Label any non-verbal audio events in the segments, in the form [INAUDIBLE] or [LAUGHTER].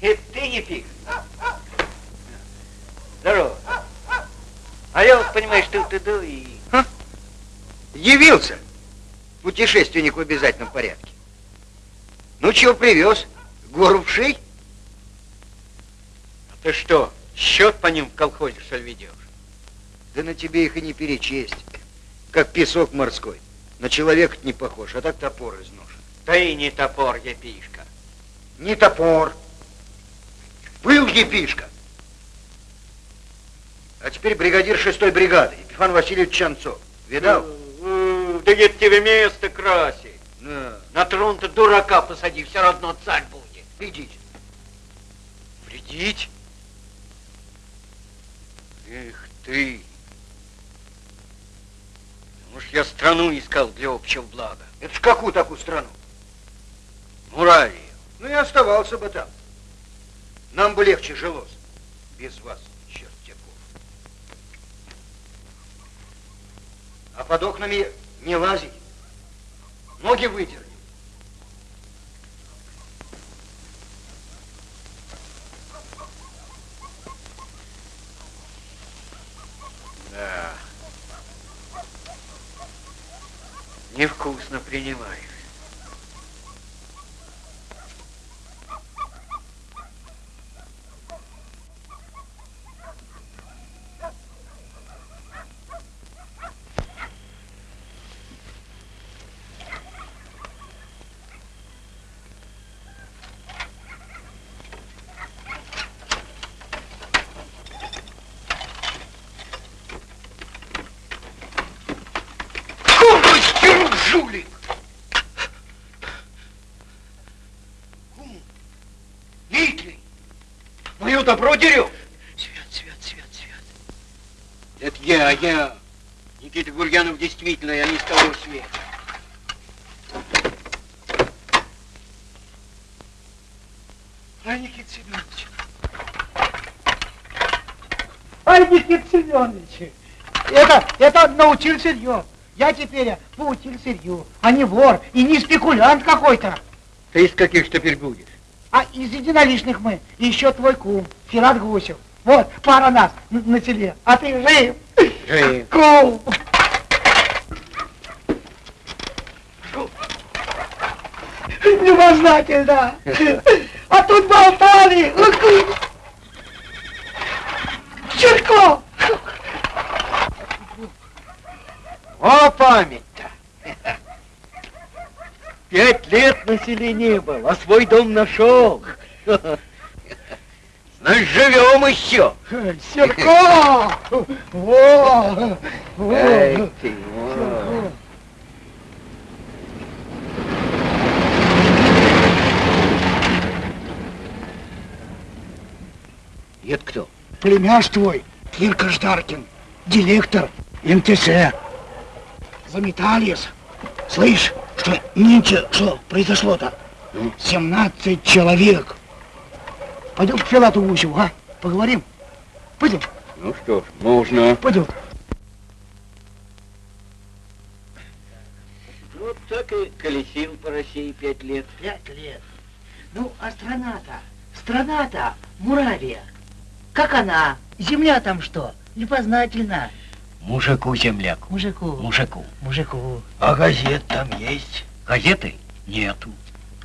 Это ты, Епик? Здорово. А я вот, понимаешь, тут иду и... Явился путешественник в обязательном порядке. Ну, чего привез? Гору в шей? А ты что, счет по ним в колхозе, что ли, ведешь? Да на тебе их и не перечесть. Как песок морской. На человека не похож, а так топор из ножа. Да и не топор, Епишка. Не топор. Был епишка. А теперь бригадир шестой бригады, Епифан Васильевич Чанцов. Видал? Да где тебе место красить? На, На трон-то дурака посади, все равно царь будет. идите. Вредить? Эх ты! Уж я страну искал для общего блага. Это в какую такую страну? Муравию. Ну и оставался бы там. Нам бы легче жилось. Без вас, чертяков. А под окнами не лазить. Ноги вытерли. Да. Невкусно принимаешь. Добро дерет. Свет, свет, свет, свет. Это я, я. Никита Гурьянов действительно, я не с того света. Ай, Никита Семенович. Ай, Никита Семенович. Это, это научил сырье. Я теперь поучил сырью, а не вор и не спекулянт какой-то. Ты из каких теперь будешь? А из единоличных мы. И еще твой кум, Ферат Гусев. Вот, пара нас на, на селе. А ты жив? Жив. Кум. Любознательно. А тут болтали. Чурко. О, память-то! Пять лет на селе не был, а свой дом нашел. Значит, живем еще. Серко! [LAUGHS] Во! Во! Эй, ты, во. Это кто? Племяш твой, Кирка Ждаркин, директор МТС. Заметались. Слышь, что нынче, что произошло-то? 17 человек. Пойдем к Филату Гусеву, а? Поговорим? Пойдем, Ну что ж, можно. пойдем. Вот так и колесил по России пять лет. Пять лет. Ну, а страна-то, страна-то, Муравия. Как она? Земля там что? Непознательно. Мужику земляк. Мужику. Мужику. Мужику. А газет там есть? Газеты? Нету.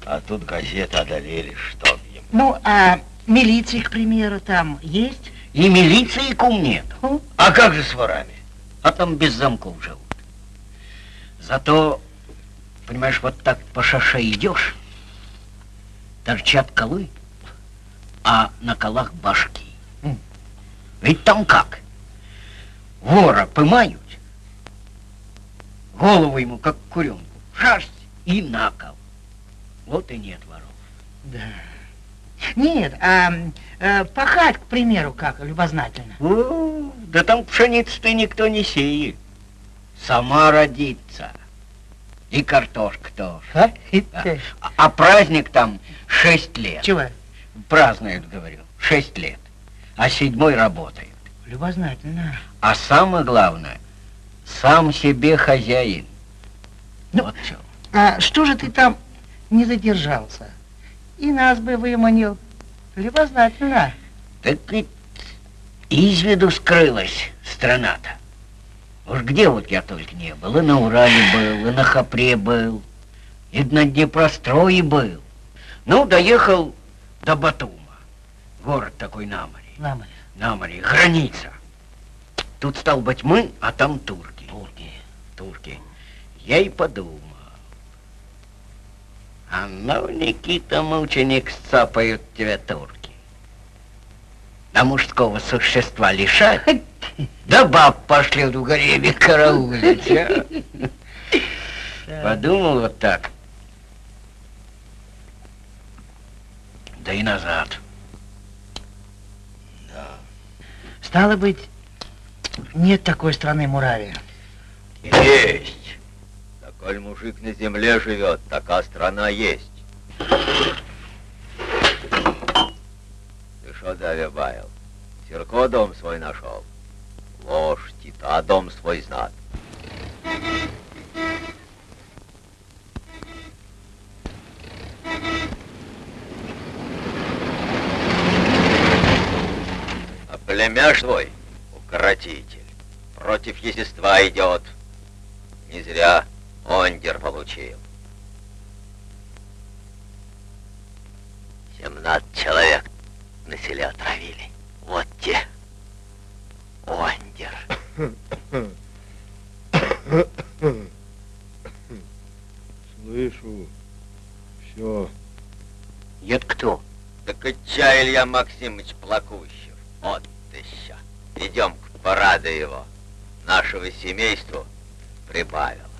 А тут газеты одолели, что им. Ну, а милиции, к примеру, там есть? И милиции кум нет. Ну, А как же с ворами? а там без замков живут. Зато, понимаешь, вот так по шоссе идешь, торчат колы, а на колах башки. Ведь там как? Вора пымают, голову ему, как куренку, шерсть и на кол. Вот и нет воров. Да. Нет, а э, пахать, к примеру, как, любознательно. О, да там пшеницы-то никто не сеет. Сама родится. И картошка тоже. А? Да. А, а праздник там шесть лет. Чего? Празднуют, говорю, шесть лет. А седьмой работает. Любознательно. А самое главное, сам себе хозяин. Ну, вот что. А что же ты там не задержался? И нас бы выманил. Любознательно. Так ведь из виду скрылась страна-то. Уж где вот я только не был. И на Урале был, и на Хапре был, и на Днепрострое был. Ну, доехал до Батума. Город такой на море. На море. На море, граница. Тут стал быть мы, а там турки. Турки. Турки. Я и подумал. А ну, Никита, мученик, сцапают тебя турки. А мужского существа лишать, [LAUGHS] да баб пошлют в гареме караулить, а? [LAUGHS] Подумал вот так. Да и назад. Стало быть, нет такой страны Муравия. Есть. Коль мужик на земле живет, такая страна есть. Ты что, Давя Баял, Серко дом свой нашел? Ложь, Тита дом свой знат. А племяш твой, укротитель, против естества идет. Не зря ондер получил. Семнадцать человек на селе отравили. Вот те. Ондер. Слышу. Все. Это кто? Так отча Илья Максимович Плакущев. Вот ты ща. Идем к параду его. Нашего семейству прибавило.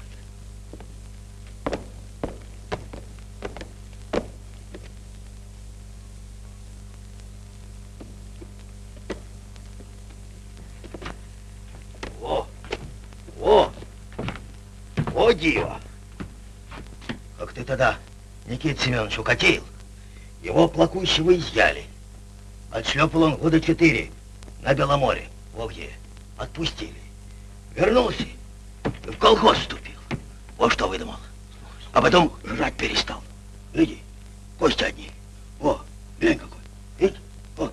Никита Семенович укатил? Его плакущего изъяли. Отшлепал он года четыре на Беломоре, в Огде. Отпустили. Вернулся и в колхоз вступил. Вот что выдумал. А потом жрать перестал. Иди, кости одни. О, глянь какой. Видишь? О,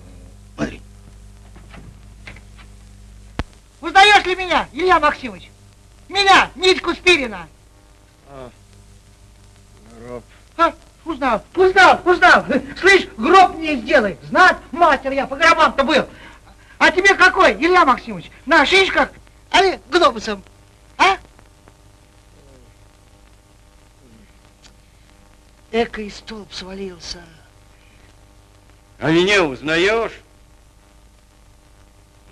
смотри. Узнаешь ли меня, Илья Максимович? Меня, Нитьку Спирина. Гроб. А, узнал, узнал, узнал. Слышь, гроб мне сделай. Знать, мастер я по гробам-то был. А тебе какой, Илья Максимович? На шишках, али глобусом? А? Эко и столб свалился. А меня узнаешь?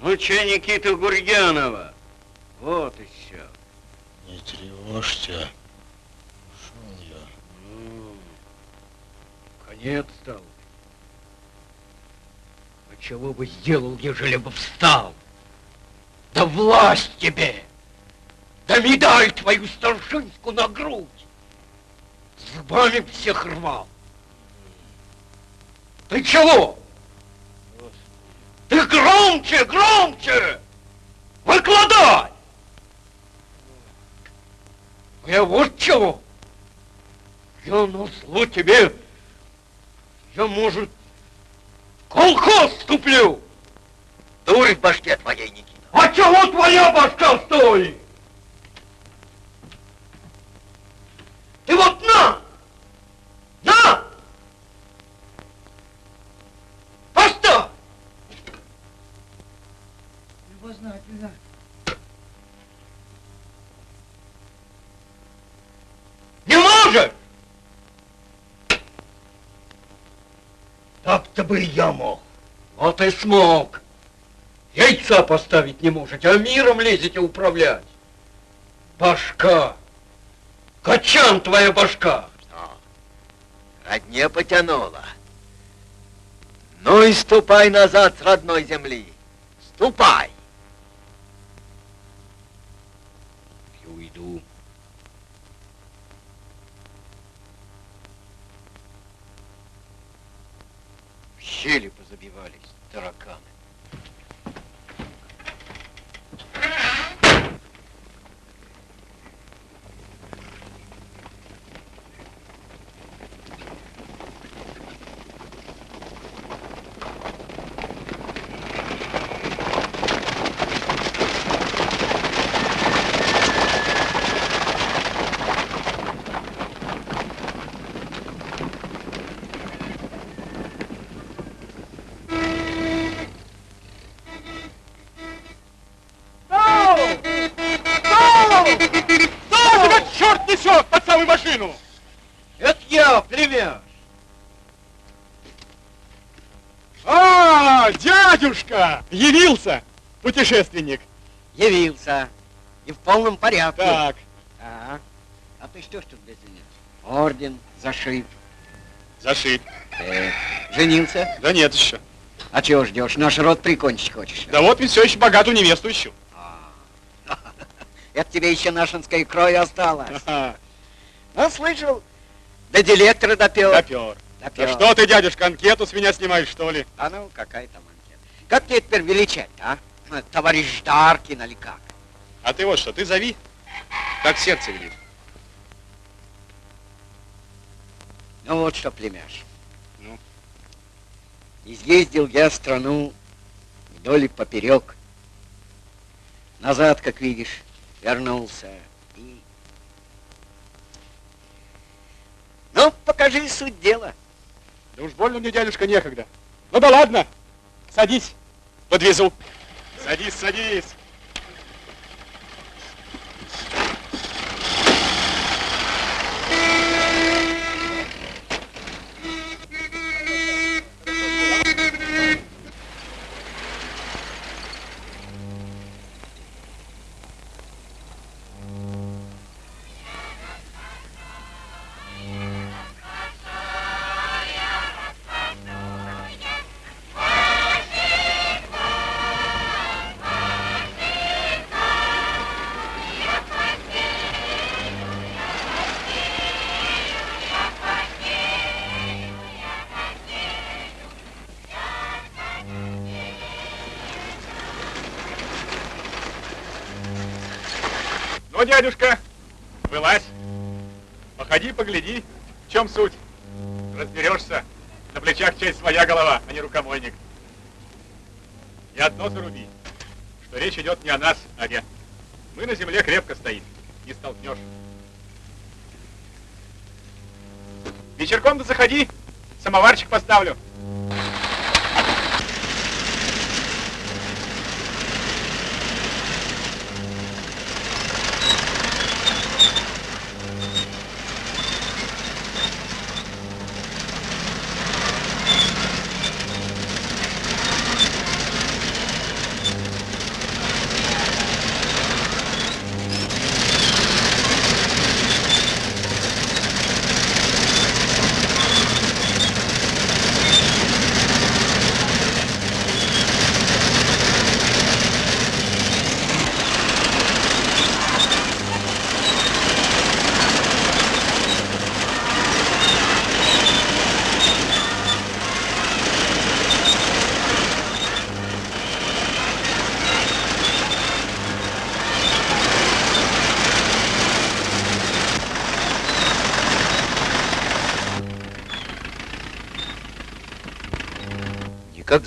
Ну, че Никита Гурьянова? Вот и все. Не тревожься. Ушел я. Ну, конец стал. А чего бы сделал, ежели бы встал? Да власть тебе! Да медаль твою старшинскую на грудь! Зубами всех рвал! Ты чего? Ты громче, громче! Выкладай! А я вот чего! Я на зло тебе, я, может, колхоз вступлю! Дурь в башке твоей, Никита. А чего твоя башка стоит? Ты вот на! На! Поставь! Любознательно. Не можешь! Так-то бы я мог. Вот и смог. Яйца поставить не можете, а миром лезете управлять. Башка. Качан твоя башка. Родне потянуло. Ну и ступай назад с родной земли. Ступай. И уйду. В щели позабивались тараканы. Машину! Это я, племяш. А, дядюшка! Явился путешественник. Явился. И в полном порядке. Так, А, а ты что ж тут без меня? Орден, зашит. зашит. Э, женился? Да нет еще. А чего ждешь? Наш род прикончить хочешь? Да вот ведь все еще богатую невесту ищу. [LAUGHS] Это тебе еще нашинской крови осталось. Ага, Ну, слышал, до директора допел. Допер. Допер. Да что ты, дядюшка, анкету с меня снимаешь, что ли? А ну, какая там анкета? Как тебе теперь величать, а? Ну, Товарищ Даркин или как? А ты вот что, ты зови, как сердце велит. Ну вот что, племяш. Ну? Изъездил я страну вдоль и поперек. Назад, как видишь, вернулся. И... Ну, покажи суть дела. Да уж больно мне, дядюшка, некогда. Ну да ладно, садись, подвезу. Садись, садись. Дядюшка, вылазь. Походи, погляди, в чем суть. Разберешься. На плечах часть своя голова, а не рукомойник. И одно заруби, что речь идет не о нас, а о Мы на земле крепко стоим, не столкнешь. Вечерком-то заходи, самоварчик поставлю.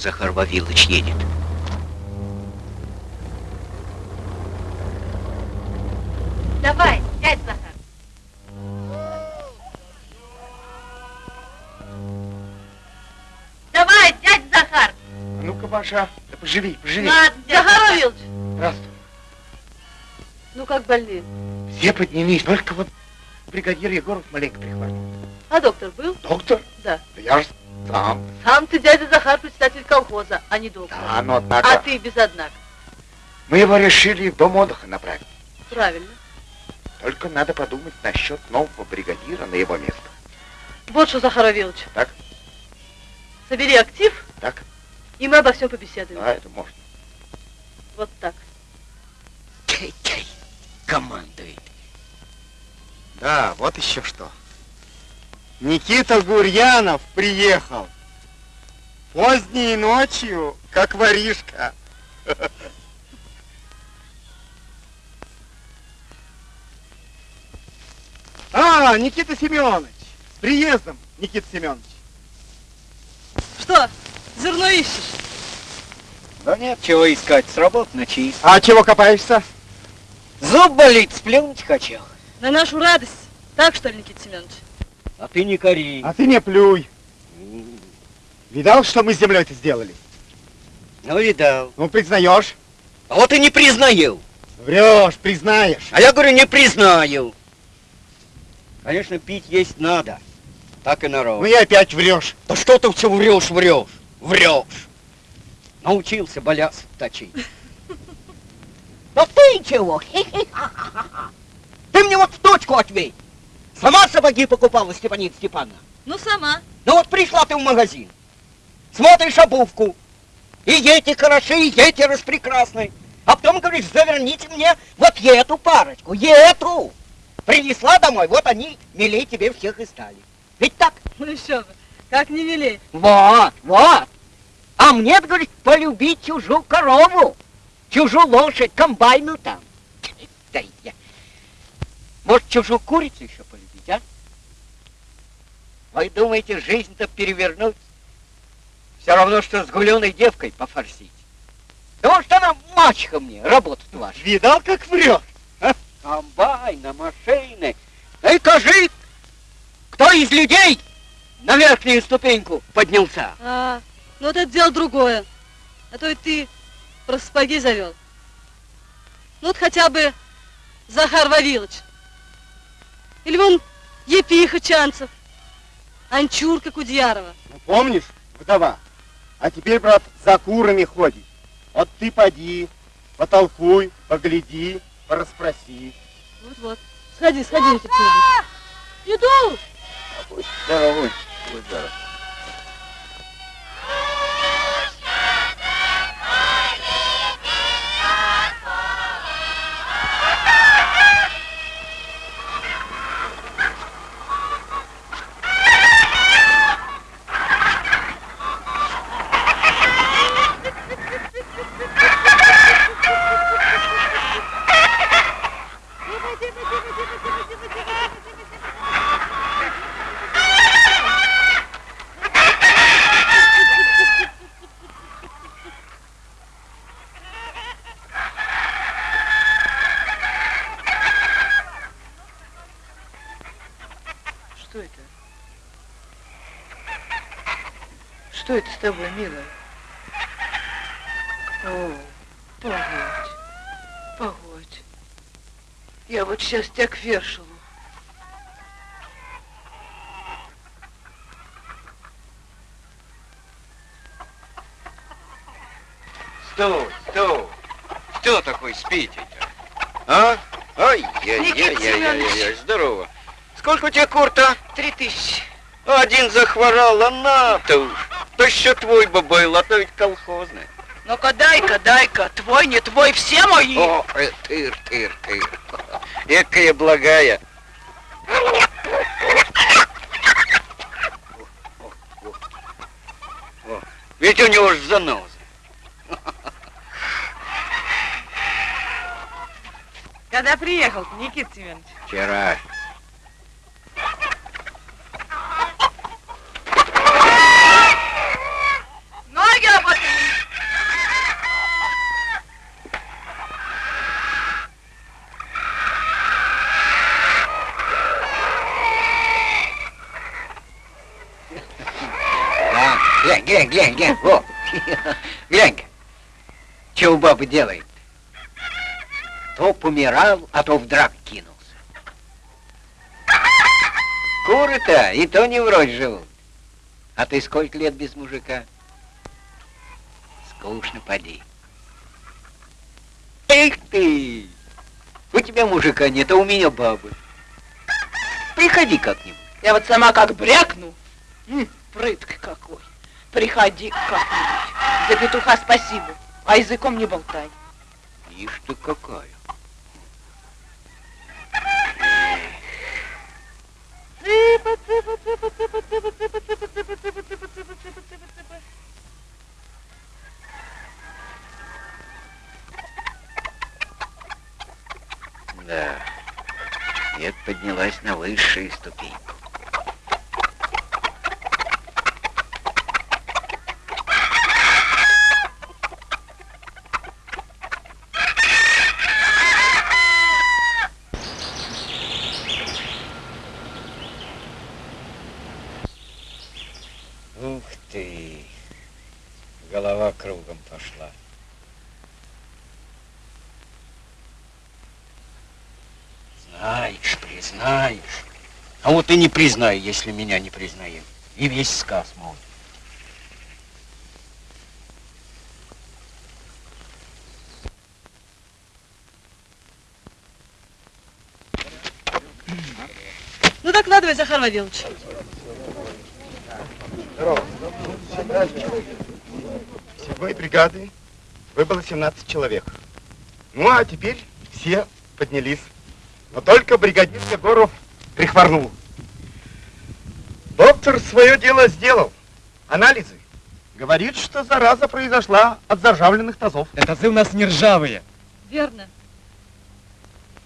Захар Вавилович едет. Давай, дядь Захар. Давай, дядь Захар. А ну-ка, Паша, да поживи, поживи. Ладно, Захар Вавилович. Здравствуй. Ну как больные? Все поднялись, только вот бригадир Егоров маленько прихватил. А доктор был? Доктор? Да. Да я же Сам. Сам ты, дядя Захар, председатель колхоза, а не доктор. Да, но А однако... ты без однако. Мы его решили в дом отдыха направить. Правильно. Только надо подумать насчет нового бригадира на его место. Вот что, Захар Вавилович. Так. Собери актив, Так? и мы обо всем побеседуем. А, это можно. Вот так. Чай-чай. Командует. Да, вот еще что. Никита Гурьянов приехал. Поздней ночью, как воришка. [LAUGHS] А, Никита Семенович. С приездом, Никита Семенович. Что, зерно ищешь? Да нет, чего искать, с работы на чист. А чего копаешься? Зуб болит, сплюнуть хочу. На нашу радость. Так что ли, Никита Семенович? А ты не кори. А ты не плюй. Видал, что мы с землей-то сделали? Ну, видал. Ну, признаешь? А вот и не признаю. Врешь, признаешь. А я говорю, не признаю. Конечно, пить есть надо. Так и народ. Ну и опять врешь. Да что ты все врешь, врешь, врешь. Научился баляс точить. [LAUGHS] Да ты чего? [LAUGHS] Ты мне вот в точку ответь. Сама сапоги покупала, Степанит Степановна? Ну, сама. Ну вот пришла ты в магазин, смотришь обувку, и эти хороши, и эти распрекрасны. А потом говоришь, заверните мне вот эту парочку, эту. Принесла домой, вот они милей тебе всех и стали. Ведь так? Ну еще бы. Как не милей. Вот, вот. А мне, говорит, полюбить чужую корову, чужую лошадь, комбайну там. Да я... Может, чужую курицу еще? Вы думаете, жизнь-то перевернуть? Все равно, что с гуленой девкой пофорсить. Да может, она мачеха мне, работать ваша. Видал, как врешь? Комбайна, машины. Эй, кажи, кто из людей на верхнюю ступеньку поднялся? А, ну вот это дело другое. А то и ты про сапоги завел. Ну вот хотя бы Захар Вавилович. Или вон Епиха Чанцев. Анчурка Кудьярова. Ну, помнишь, вдова? А теперь, брат, за курами ходит. Вот ты поди, потолкуй, погляди, порасспроси. Вот-вот. Сходи, сходи. Иду! Будь здоровый, будь здоров. Что это? Что это с тобой, милая? О, погодь, погодь. Я вот сейчас тебя к Вершилу. Стой, стой. Что такой спите-то? А? Ай-яй-яй-яй-яй, здорово. Сколько у тебя кур-то? Три тысячи. Один захворал, а на-то уж. То еще твой бы был, а то ведь колхозный. Ну-ка дай-ка, дай-ка. Твой, не твой, все мои. О, э, тыр, тыр, тыр. Экая благая. О, Ведь у него ж заноза. Когда приехал, Никита Семенович? Вчера. Ноги работали. Да, глянь, глянь, глянь, глянь, во. Глянь-ка, что у бабы делает? То помирал, а то в драк кинулся. Куры-то и то не врозь живут. А ты сколько лет без мужика? Скучно, поди. Эх ты! У тебя мужика нет, а у меня бабы. Приходи как-нибудь. Я вот сама как брякну. М, какой. Приходи как-нибудь. За петуха спасибо, а языком не болтай. Ишь ты какая. Цыпа, цыпа, цыпа, цыпа, цыпа, цыпа, цыпа, цыпа, цыпа, цыпа, цыпа, цыпа, цыпа, цыпа. Да. Нет, поднялась на высшую ступеньку. Ух ты! Голова кругом пошла. Знаешь, признаешь. Вот и не признай, если меня не признаем. И весь сказ мол. Ну, докладывай, Захар Вавилович. Всего и бригады выбыло 17 человек. Ну, а теперь все поднялись. Но только бригадир Егоров прихворнул. Доктор свое дело сделал. Анализы. Говорит, что зараза произошла от заржавленных тазов. Это тазы у нас не ржавые. Верно.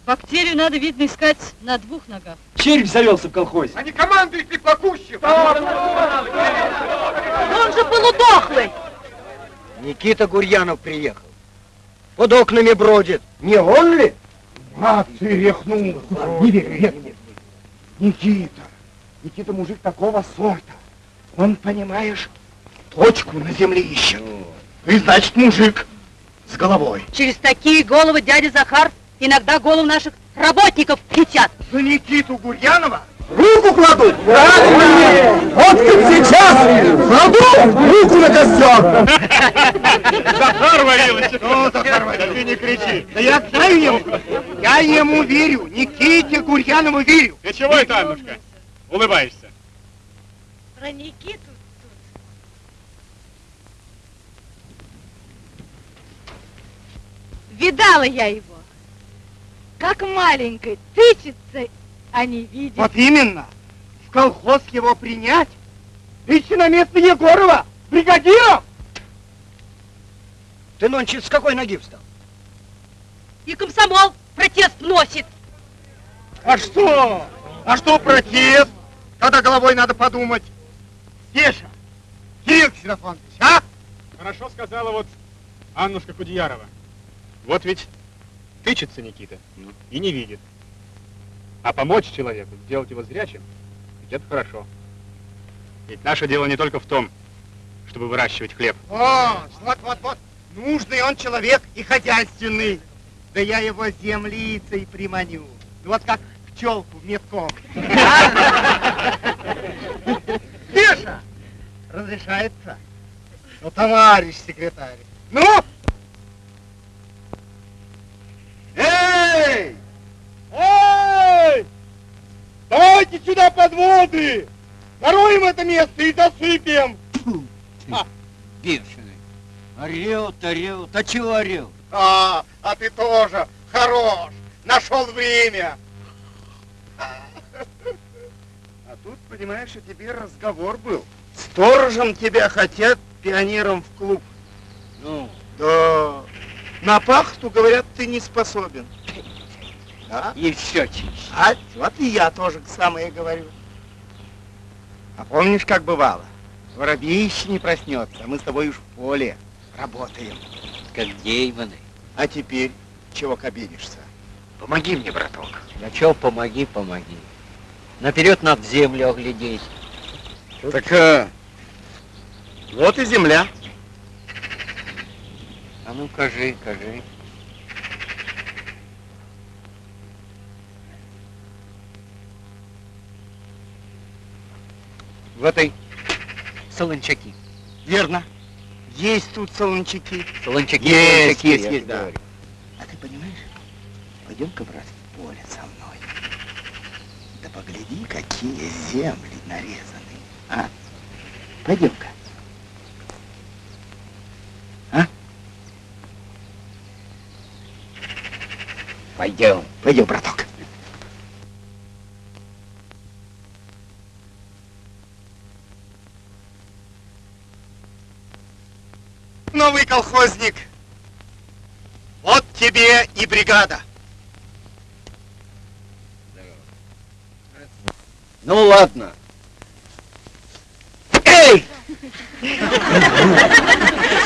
Бактерию надо, видно, искать на двух ногах. Червь завелся в колхозе. Они командуют приплакущим. Он же полудохлый. Никита Гурьянов приехал. Под окнами бродит. Не он ли? А, ты рехнул. Не верю, нет, нет. Никита. Никита мужик такого сорта. Он, понимаешь, точку на земле ищет. И значит мужик с головой. Через такие головы дядя Захар иногда голову наших работников летят. За Никиту Гурьянова руку кладу. Вот как сейчас кладу руку на костер. Захар Вавилович! Ну, Захар Валерьевич, ты не кричи. Да я знаю ему. Я ему верю. Никите Гурьянову верю. Ты чего это, Аннушка? Улыбаешься. Про Никиту Видала я его. Как маленькой, тычется, а не видит. Вот именно. В колхоз его принять. Идти на место Егорова. Бригадиром. Ты нонче с какой ноги встал? И комсомол протест носит. А что? А что протест? Когда головой надо подумать. Стеша, Кирилл Ксенофонович, а? Хорошо сказала вот Аннушка Кудьярова. Вот ведь тычется Никита и не видит. А помочь человеку, сделать его зрячим, ведь это хорошо. Ведь наше дело не только в том, чтобы выращивать хлеб. О, вот, вот, вот. Нужный он человек и хозяйственный. Да я его землицей приманю. Ну, Вот как пчелку метком. [LAUGHS] Стеша, разрешается? Ну, товарищ секретарь. Ну! Эй! Эй! Давайте сюда подводы! Нароем это место и засыпем! Бешеный. Орет, орет. А чего орет? А, а ты тоже хорош! Нашел время! А тут, понимаешь, о тебе разговор был. Сторожем тебя хотят пионером в клуб. Ну, Да. На пахту, говорят, ты не способен. Да? и все чище. А вот и я тоже самое говорю. А помнишь, как бывало? Воробей еще не проснется, а мы с тобой уж в поле работаем. Как деймоны. А теперь чего кабинишься? Помоги мне, браток. Да чё, помоги, помоги. Наперед надо землю оглядеть. Так, а, вот и земля. А ну, кажи, кажи. В этой солончаки. Верно. Есть тут солончаки. Солончаки, Есть, солончаки, есть, есть, да. говорю. Пойдем-ка, брат, в поле со мной. Да погляди, какие земли нарезаны. А? Пойдем-ка. А? Пойдем. Пойдем, браток. Новый колхозник. Вот тебе и бригада. Ну ладно. Эй!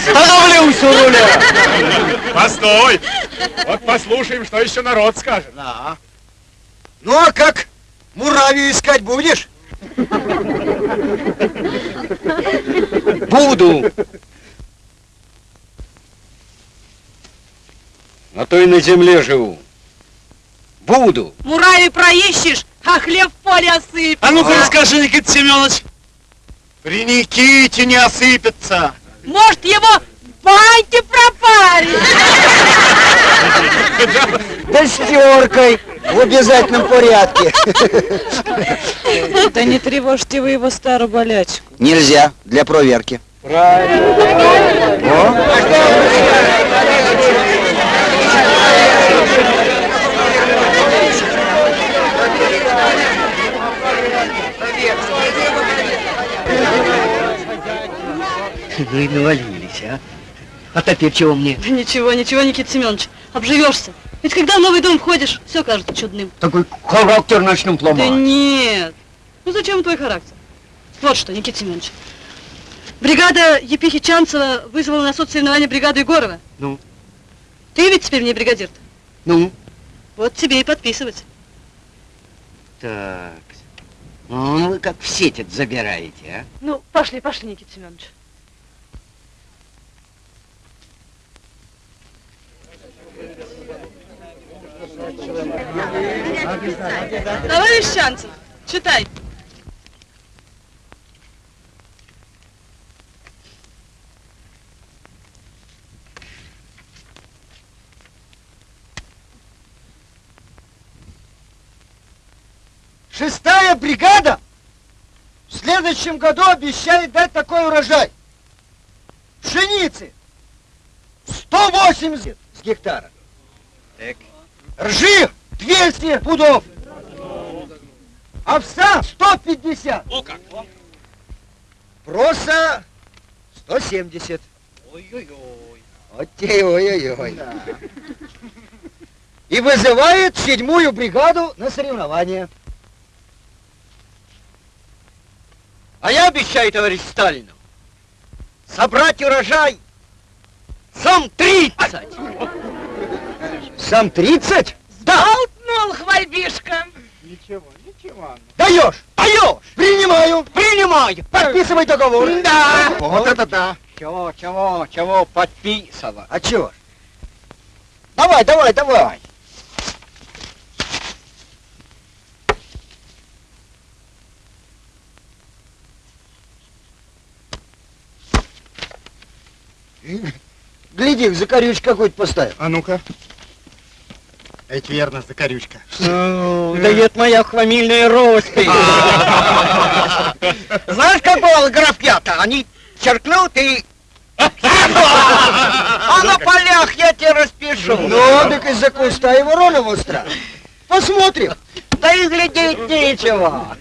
Становлюсь у руля! Постой! Вот послушаем, что еще народ скажет. Да. Ну а как? Муравью искать будешь? Буду. А то и на земле живу. Буду. Мурави проищешь, а хлеб в поле осыпь. А ну-ка расскажи, Никита Семенович. При Никите не осыпется. Может, его в баньке пропарить? Да с теркой в обязательном порядке. Да не тревожьте вы его старую болячку. Нельзя, для проверки. Ну и навалились, а? А теперь чего мне? Ничего, ничего, Никита Семенович, обживешься. Ведь когда в новый дом входишь, все кажется чудным. Такой характер начнем Да ломать. нет. Ну зачем твой характер? Вот что, Никита Семенович. Бригада Епихи Чанцева вызвала на соцсоревнование бригаду Егорова. Ну? Ты ведь теперь мне бригадир -то. Ну? Вот тебе и подписывать. Так. Ну, вы как в сеть забираете, а? Ну, пошли, пошли, Никита Семенович. Товарищ Чанцев, читай. Шестая бригада в следующем году обещает дать такой урожай. Пшеницы 180 с гектара. Так. Ржи 200 пудов. Овса 150. О как! Проса 170. Ой-ой-ой. Вот те ой-ой-ой. И вызывает седьмую бригаду на соревнования. А я обещаю, товарищ Сталину, собрать урожай сам 30. Сам 30? Болтнул хвальбишка. Ничего, ничего. Даешь! Даешь! Принимаю! Принимаю! Подписывай договор! Да! Вот это да! Чего, чего, чего подписывать? А чего? ж? Давай, давай, давай! Гляди, закорючь какой-то поставил. А ну-ка. Это верно, закорючка. Ну, да это моя фамильная роспись. [LAUGHS] Знаешь, как бывало графья-то? Они черкнут и... А на полях я тебе распишу. Ну, так из-за куста его роль остра. Посмотрим. Да и глядеть нечего.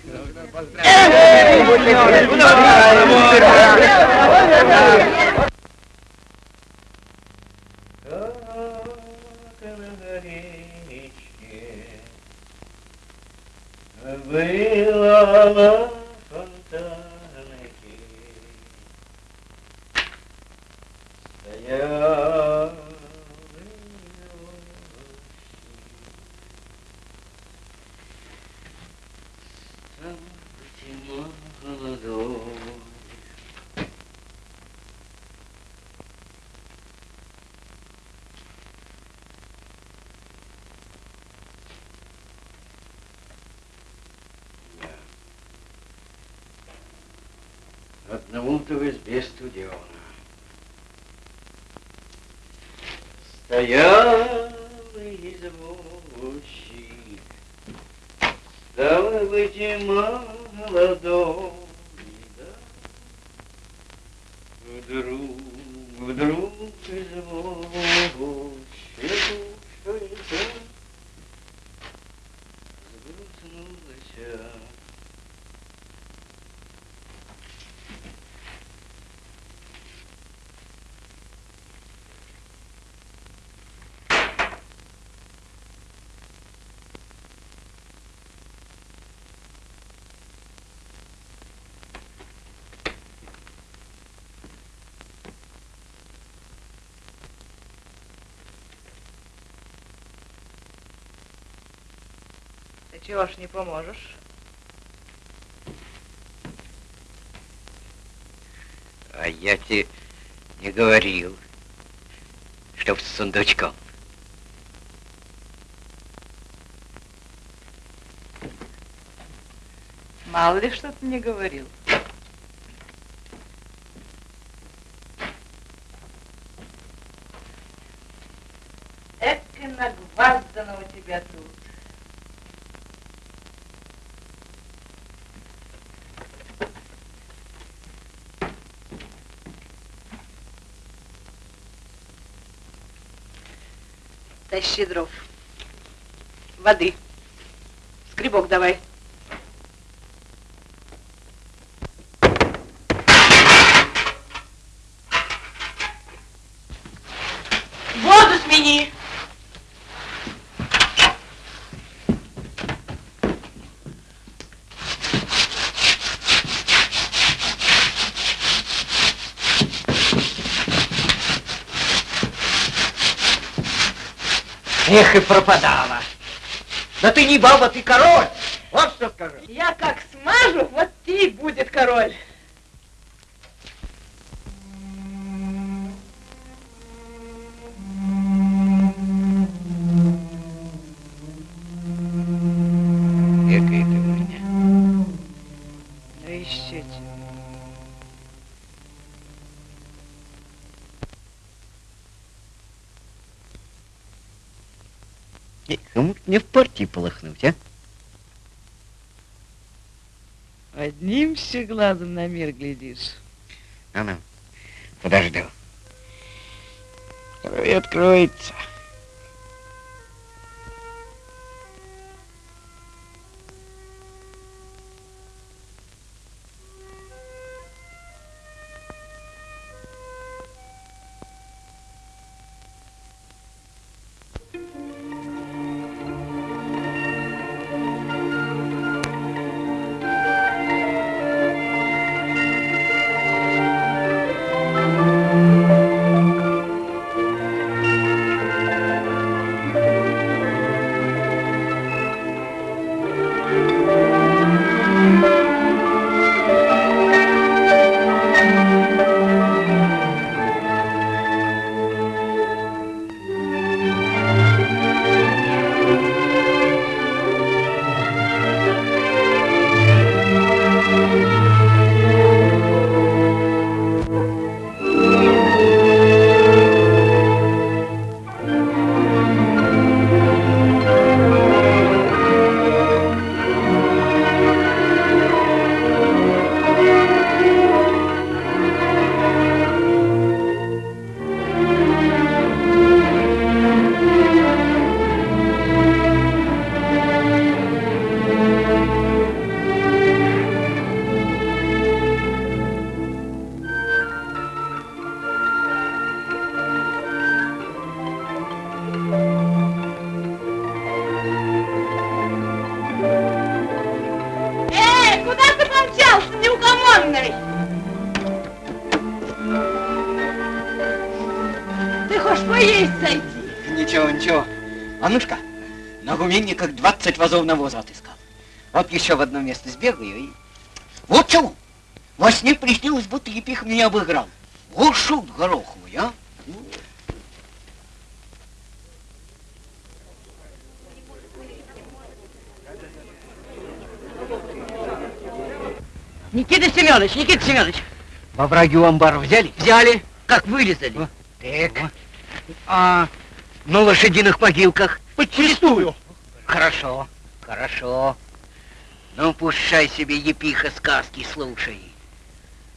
Было на фонтанке, стоял молодой. Одному-то в избе студено. Стоял извозчик, стало быть, и молодой, да. Вдруг, вдруг извозчику что-то сгрузнулось. Ты чего ж не поможешь? А я тебе не говорил, чтоб с сундучком. Мало ли что ты мне говорил. Эк и нагваздано у тебя тут. Тащи дров. Воды. Скребок давай. Воду смени. Эх, и пропадала. Да ты не баба, ты король. Вот что скажу. Я как смажу, вот ты будет король. Глазом на мир глядишь. А ну, подожду. Второй откроется. Вазов навоза отыскал. Вот еще в одно место сбегаю и... Вот чего! Во сне приснилось, будто Епих меня обыграл. Вот шут гороховый, а? Никита Семенович, Никита Семенович, Во враги у амбара взяли? Взяли. Как вылезали? Так. А, На лошадиных могилках. подчистую. Хорошо, хорошо. Ну, пущай себе епиха сказки слушай.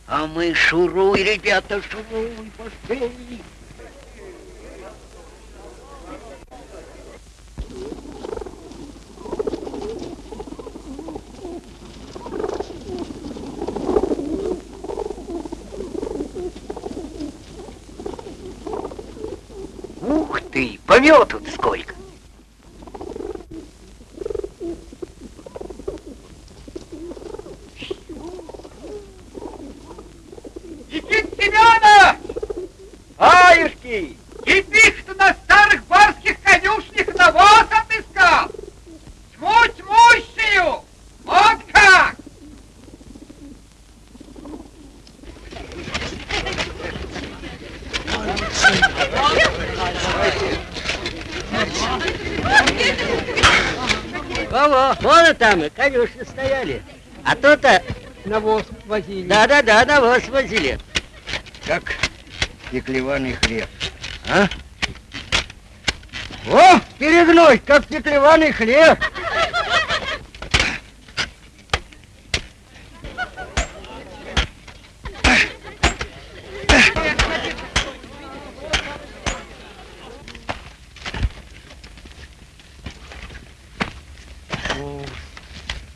А мы шуруй, ребята, шуруй, пошли. Ух ты, помету сколько. Семенов! Аюшки! И ты, что на старых барских конюшнях навоз отыскал? Тьму тьмущую! Вот как! Во-во, вон там и конюшни стояли. А то-то... Навоз возили. Да-да-да, навоз возили. Как пеклеваный хлеб. А? О, перегной, как пеклеваный хлеб.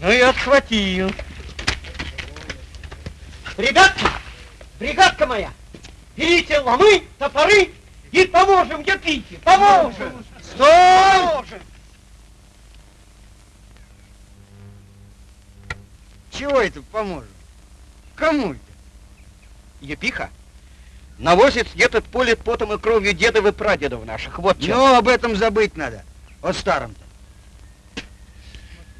Ну и отхватил. Ребятки, бригадка моя, берите ломы, топоры и поможем Епихе, поможем. Стой! Чего это поможет? Кому это? Епиха, навозец этот полет потом и кровью дедов и прадедов наших. Вот чего. Ну, об этом забыть надо. О старом-то.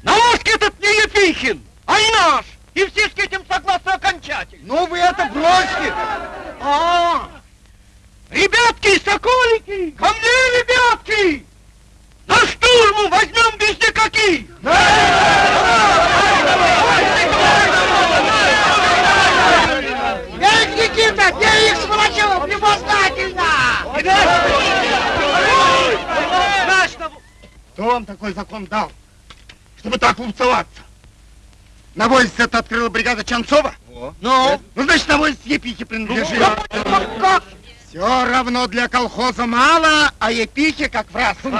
Навоз этот не Епихин, а и наш. И все с этим согласны окончательно. Ну, вы это бросьте! А, ребятки, соколики, ко мне, ребятки! На штурму возьмем без никаких! Эй, Никита, бей их, сволочев, любознательно! Кто вам такой закон дал, чтобы так лупцеваться? Навозец это открыла бригада Чанцова? Во. Ну? Ну, значит, навозец Епихе принадлежит. Как? Все равно для колхоза мало, а Епихе как в раз. Ну,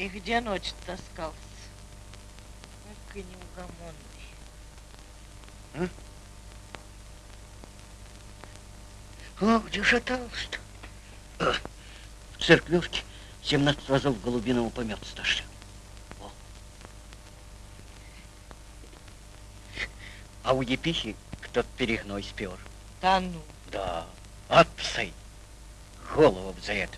и- где ночь таскался? И неугомонный. О, где шатался-то? Э, В церквушке 17 разов голубиного помета стошли. О. А у епихи кто-то перегной спер. Да ну. Да, от псы. Голову б за это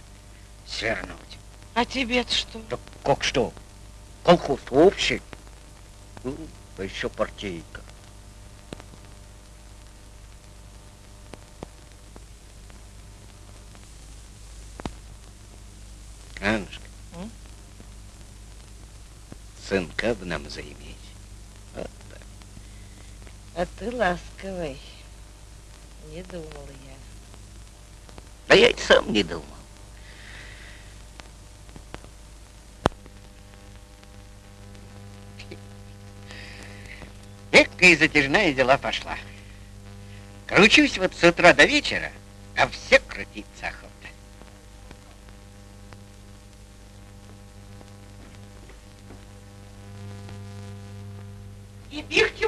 свернуть. А тебе-то что? Да как что? Колхоз общий. Ну, а еще партийка. Аннушка, М? сынка бы нам заиметь. Вот так. А ты ласковый. Не думала я. Да я и сам не думал. Долгая и затяжная дела пошла. Кручусь вот с утра до вечера, а все крутиться охота. И пихте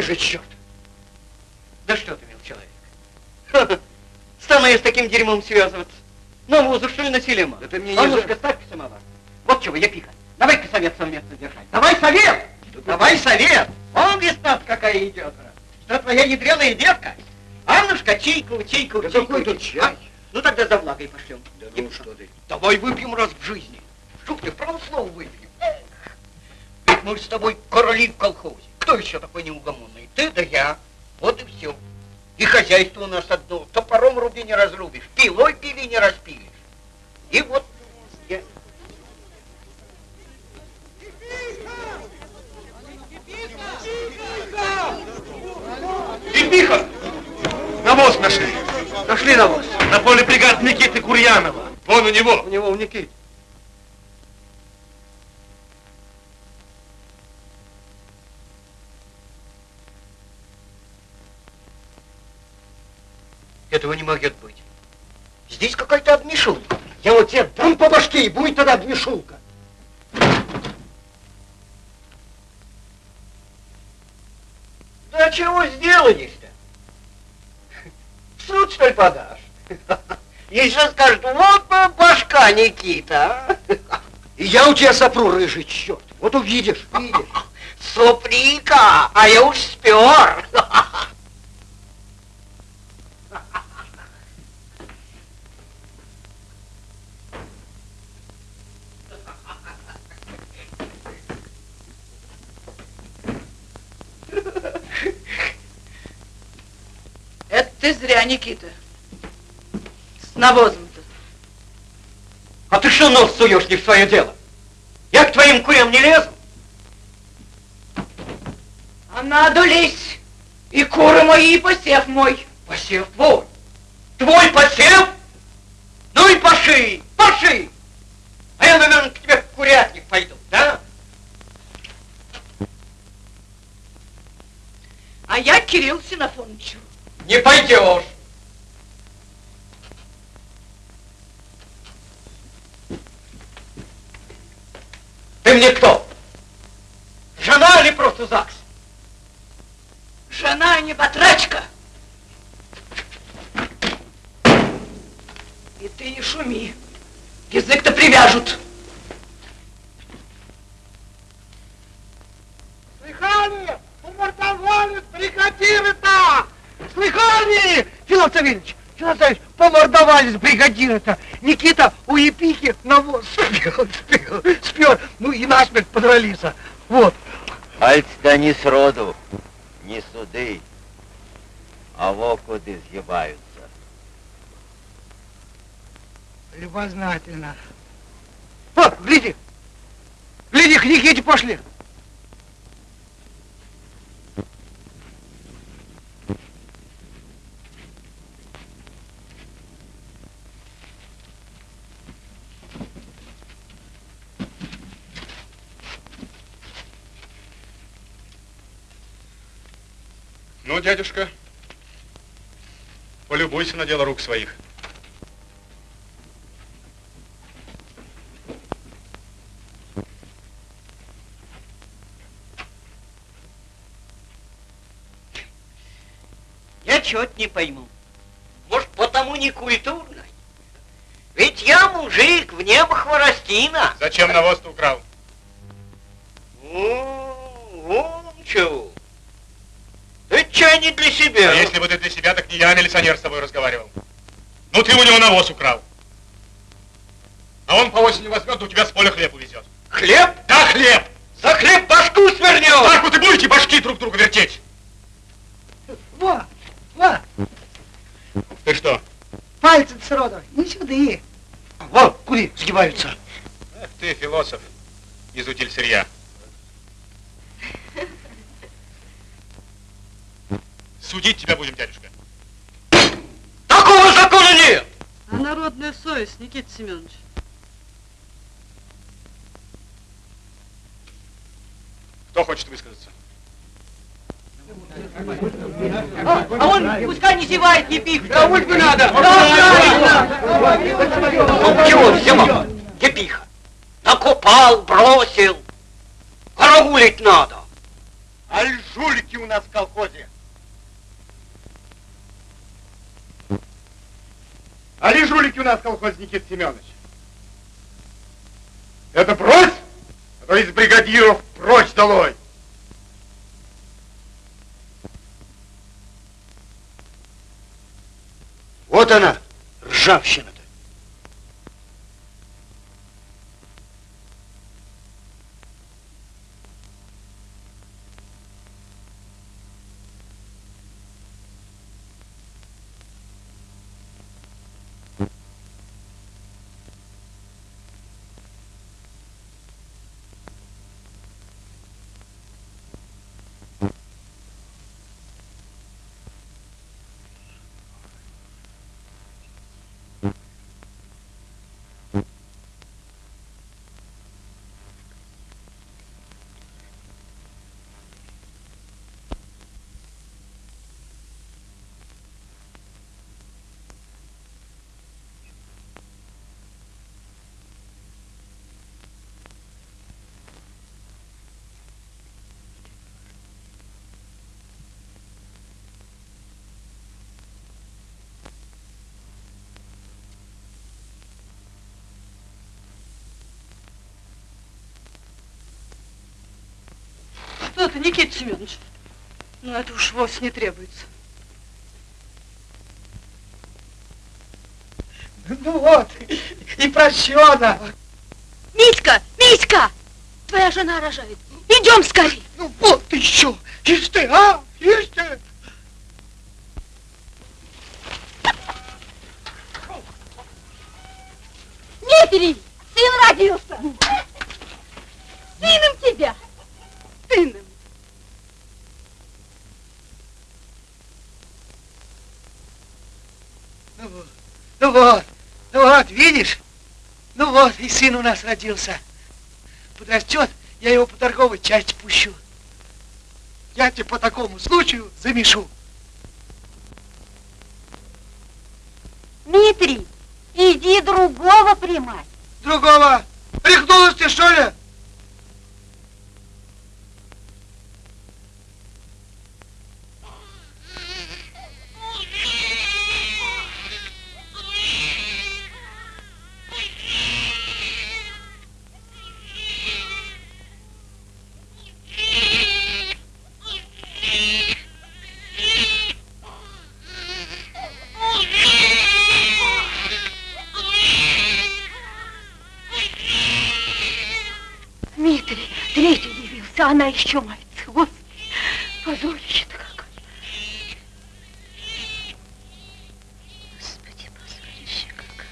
спер, рыжий черт! Да что ты, мил человек? Я с таким дерьмом связываться. Навозу, что ли, насилима? Да ты мне не Аннушка, ставь самовар. Вот чего, я пиха. Давай-ка совет совместно держать. Давай совет! Давай совет! Он весна какая идет. Что твоя ядреная девка? Аннушка, чайку, чайку, Да чайку. какой тут чайку. чай? А? Ну тогда за влагой пошлем. Да ну что ты. Давай выпьем раз в жизни. Что ты, право слово выпьем? Эх, Ведь мы с тобой короли в колхозе. Кто еще такой неугомонный? Ты да я. Вот и все. И хозяйство у нас одно. Топором руби не разрубишь, пилой пили не распилишь. И вот я... Епиха! Навоз нашли. Нашли навоз. На поле бригад Никиты Курьянова. Вон у него. У него у Никиты. Этого не может быть. Здесь какая-то обмешулка. Я вот тебе дам по башке, и будет тогда двешулка. Да чего сделались-то? В суд, что ли, подашь? [LAUGHS] Еще скажут, вот башка Никита, а? И я у тебя сопру, рыжий черт. Вот увидишь, видишь. [LAUGHS] Соприка, а я уж спер. [LAUGHS] ты зря, Никита. С навозом-то. А ты что нос суешь не в свое дело? Я к твоим курям не лезу. А надо лезть. И куры мои, и посев мой. Посев твой. Твой посев? Ну и поши, поши. А я, наверное, к тебе в курятник пойду, да? А я к Кириллу Синофоновичу. Не пойдешь. Ты мне кто? Жена или просто ЗАГС? Жена, а не батрачка. И ты не шуми. Язык-то привяжут. Слыхали? Помордовали бригадиры-то! Слыхали? Филат Савельевич, Филат Савельевич, помордовались бригадиры-то. Никита у Епихи навоз спер, спер, спер. Ну и насмерть подрались. Вот. Пальцы-то не сроду, не суды, а вокуды сгибаются. Любознательно. Вот, гляди. Гляди, к Никите пошли. Ну, дядюшка, полюбуйся на дело рук своих. Я чего-то не пойму. Может, потому не культурно? Ведь я мужик, в небо хворостина. Зачем навоз-то украл? М, Вон чего. Это чай не для себя. А если бы ты для себя, так не я, милиционер, с тобой разговаривал. Ну, ты у него навоз украл. А он по осени возьмет, да у тебя с поля хлеб увезет. Хлеб? Да, хлеб! За хлеб башку свернет! Так вот и будете башки друг друга вертеть. Во, во, Ты что? пальцы сроду, не сюда. Вот, кури сгибаются. Эх ты, философ, из утиль сырья. Судить тебя будем, дядюшка. Такого закона нет! А народ холодная совесть, Никита Семенович. Кто хочет высказаться? А, а он пускай не зевает, не пих. Кому бы надо? Чего взяла? Епиха. Накопал, бросил. Караулить надо. Аль жулики у нас в колхозе. Али жулики у нас Никита Семенович. Это брось, а то из бригадиров прочь долой. Вот она, ржавчина-то. Что ты, Никита Семенович? Ну, это уж вовсе не требуется. Ну вот, и прощена. Митька, Митька! Твоя жена рожает. Идем скорее. Ну вот еще, ишь ты, а, ишь ты. Дмитрий, сын родился. Сыном тебя. Сыном. Ну вот, ну вот, ну вот, видишь? Ну вот, и сын у нас родился. Подрастет, я его по торговой части пущу. Я тебе по такому случаю замешу. Дмитрий, иди другого примать. Другого. Рехнулась ты, что ли? Она еще мается. Господи, позорище-то какое. Господи, позорище какое.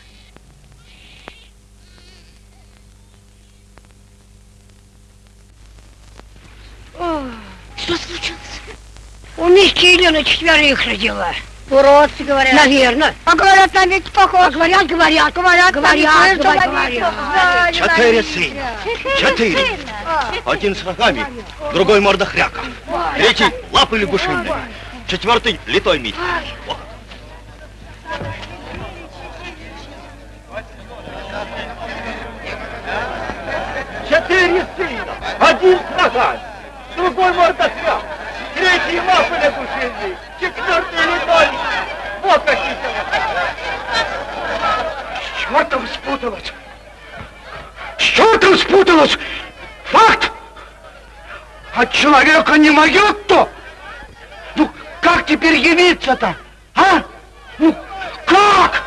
Ой, Что случилось? У Мишки Елена четверых родила. Уродцы, говорят. Наверное. А говорят, на ведь похож. А говорят, говорят, Говорят, говорят, говорят, человек, говорят. Четыре сына. Четыре. Один с рогами, другой морда хряка. Третий лапы лягушиные. Четвертый литой мить. Четыре сына, один с рогами, другой мордохряк, третий лапы лягушиные, четвертый литой. Вот какие С чертом От человека не могет-то. Ну, как теперь явиться-то? А? Ну, как?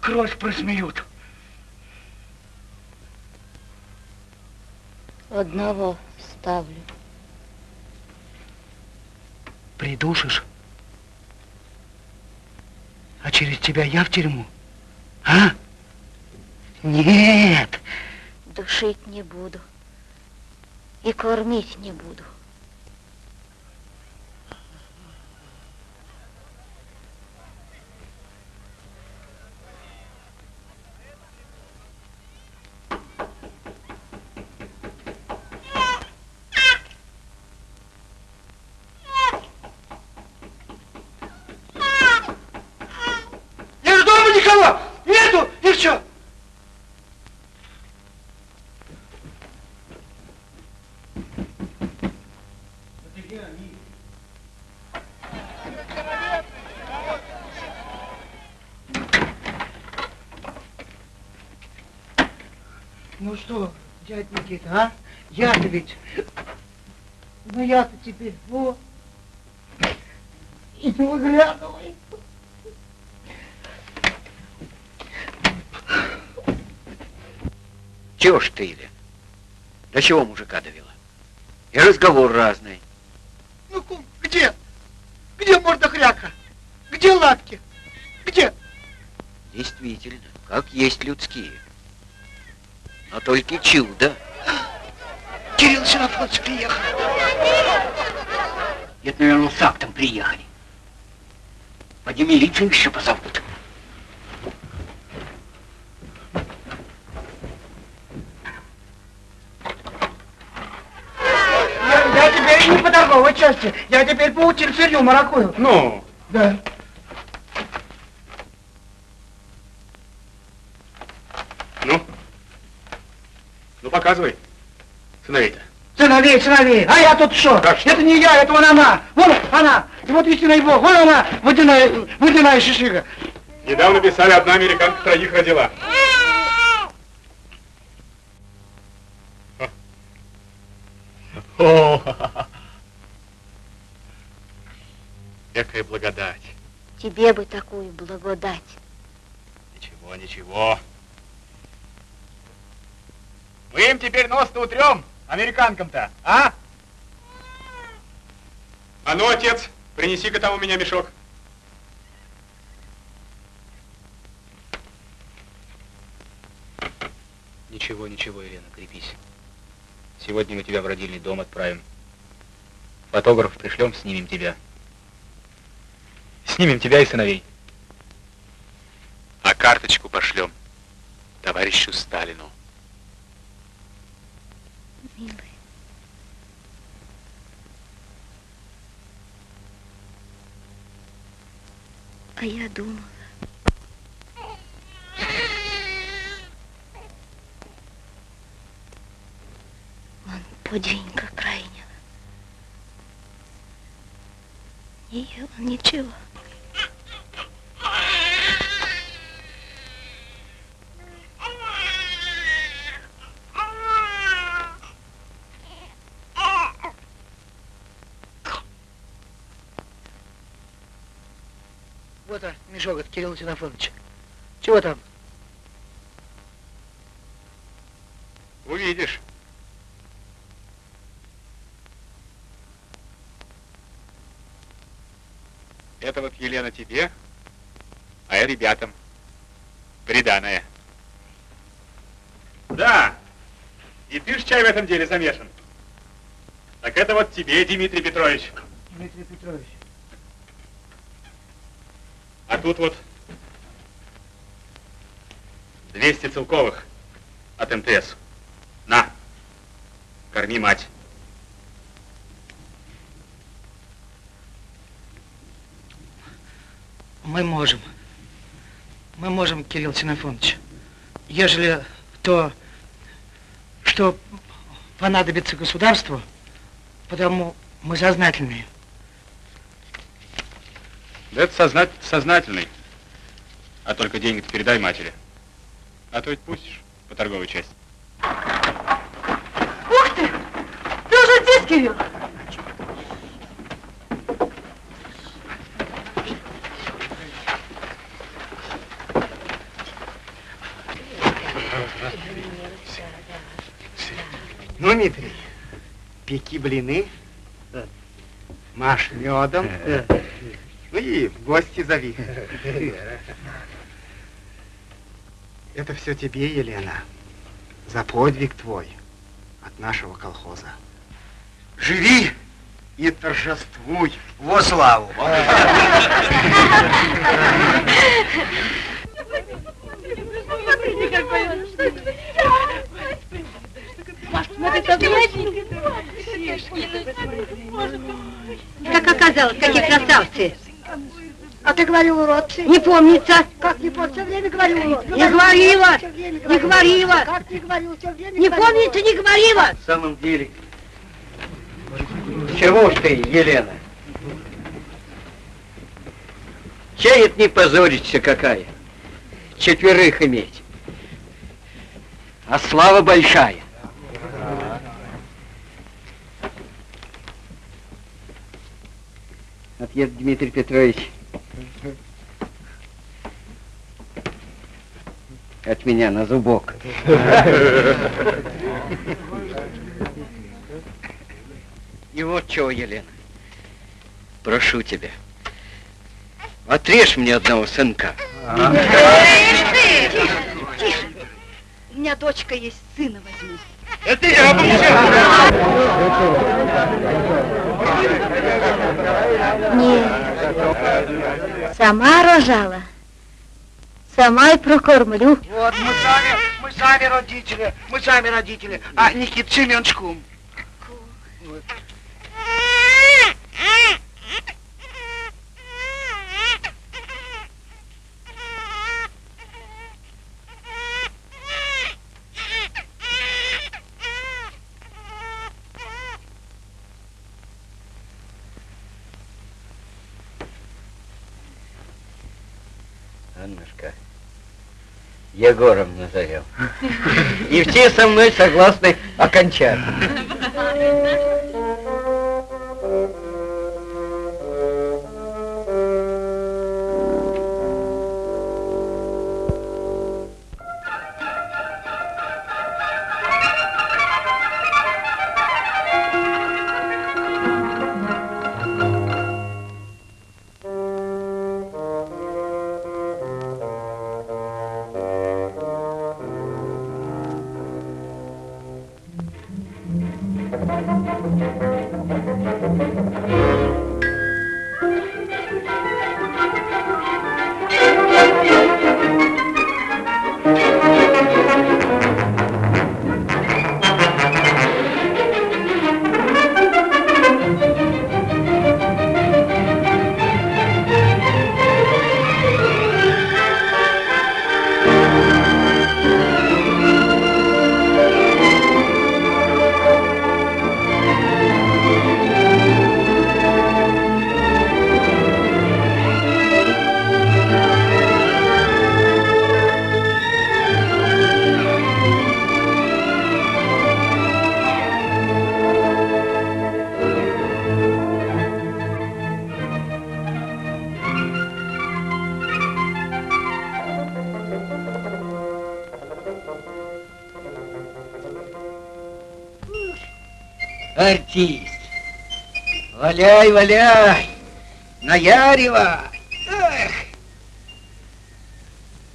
Кровь просмеют. Одного ставлю. Придушишь? А через тебя я в тюрьму? А? Нет. Душить не буду. И кормить не буду. Ну что, дядь Никита, а? Я-то ведь... Ну я-то теперь вот. И не выглядывай. Чего ж ты, Иля? До чего мужика довела? И разговор разный. Ну, кум, где? Где морда хряка? Где лапки? Где? Действительно, как есть людские. Но только чудо. Кирилл Синофонович приехал. Это, наверное, с актом приехали. Поди милицию еще позовут. Я, я теперь не по торговой части, я теперь по утильцерью маракую. Ну, Да. ну. Ну, показывай. Сыновей-то. Сыновей, сыновей, а я тут что? Это не я, это вон она, вон она, и вот истинный бог, вон она, водяная, водяная шишига. Недавно писали, одна американка троих родила. О, Какая благодать. Тебе бы такую благодать. Ничего, ничего. Мы им теперь нос-то утрем, американкам-то, а? А ну, отец, принеси-ка там у меня мешок. Ничего, ничего, Елена, крепись. Сегодня мы тебя в родильный дом отправим. Фотограф пришлем, снимем тебя. Снимем тебя и сыновей. А карточку пошлем товарищу Сталину. Милый. А я думала. Он подвинька крайнего. Не ел он ничего. Вот а, мешок от Кирилла Синофоновича. Чего там? Увидишь. Это вот, Елена, тебе, а я ребятам. Приданное. Да. И ты ж чай в этом деле замешан. Так это вот тебе, Дмитрий Петрович. Дмитрий Петрович. Тут вот 200 целковых от МТС. На, корми мать. Мы можем. Мы можем, Кирилл Синофонович. Ежели то, что понадобится государству, потому мы сознательные. Да это сознать, сознательный. А только деньги передай матери. А то ведь пустишь по торговой части. Ух ты! Ты уже здесь, Кирилл? Ну, Дмитрий, пеки блины, маш медом, [LAUGHS] и в гости зови. Это все тебе, Елена, за подвиг твой от нашего колхоза. Живи и торжествуй. Во славу! Как оказалось, какие красавцы. А ты говорил уродцы? Не помнится. Как не помню, все время говорил уродцы. Не говорила, не говорила. говорила. Как не говорил, все время Не говорила. помнится, не говорила. В самом деле, Чего ж ты, Елена? Чает не позориться какая. Четверых иметь. А слава большая. Отец Дмитрий Петрович. От меня на зубок. И вот чего, Елена. Прошу тебя. Отрежь мне одного сынка. Тише, тише. У меня дочка есть, сына возьму. Это я Нет. Сама рожала. Сама и прокормлю. Вот, мы сами, мы сами родители, мы сами родители. А Никит Семенович кум. Вот. Егором назовем. И все со мной согласны окончательно. Валяй, валяй. Наяривай. Эх.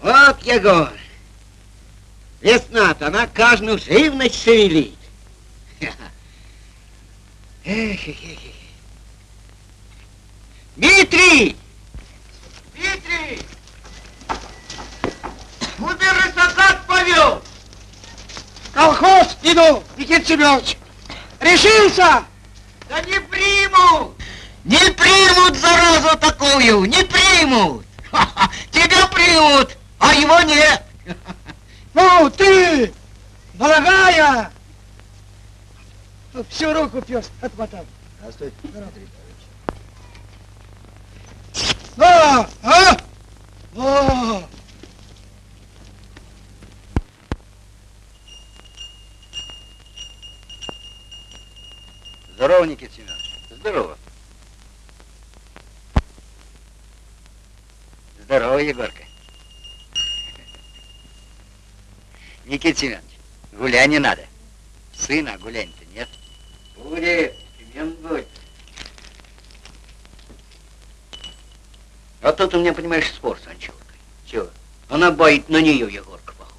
Вот, Егор. Весна-то, она каждую живность шевелит. Эх, эх, эх, эх. Дмитрий! Дмитрий! Убирайся, как повел! Колхоз иду, Никита Семенович! Решился! Да не примут! Не примут, заразу такую! Не примут! Ха-ха, Тебя примут, а его нет! Ну, ты, дорогая! Всю руку пес отмотал. Здравствуйте. А, а? О! Здорово, Никита Семенович. Здорово. Здорово, Егорка. Никита Семенович, гулять не надо. Сына гулять-то нет. Будет, Семен будет. А тут у меня, понимаешь, спор с Анчуркой. Чего? Она боит на нее, Егорка, похож.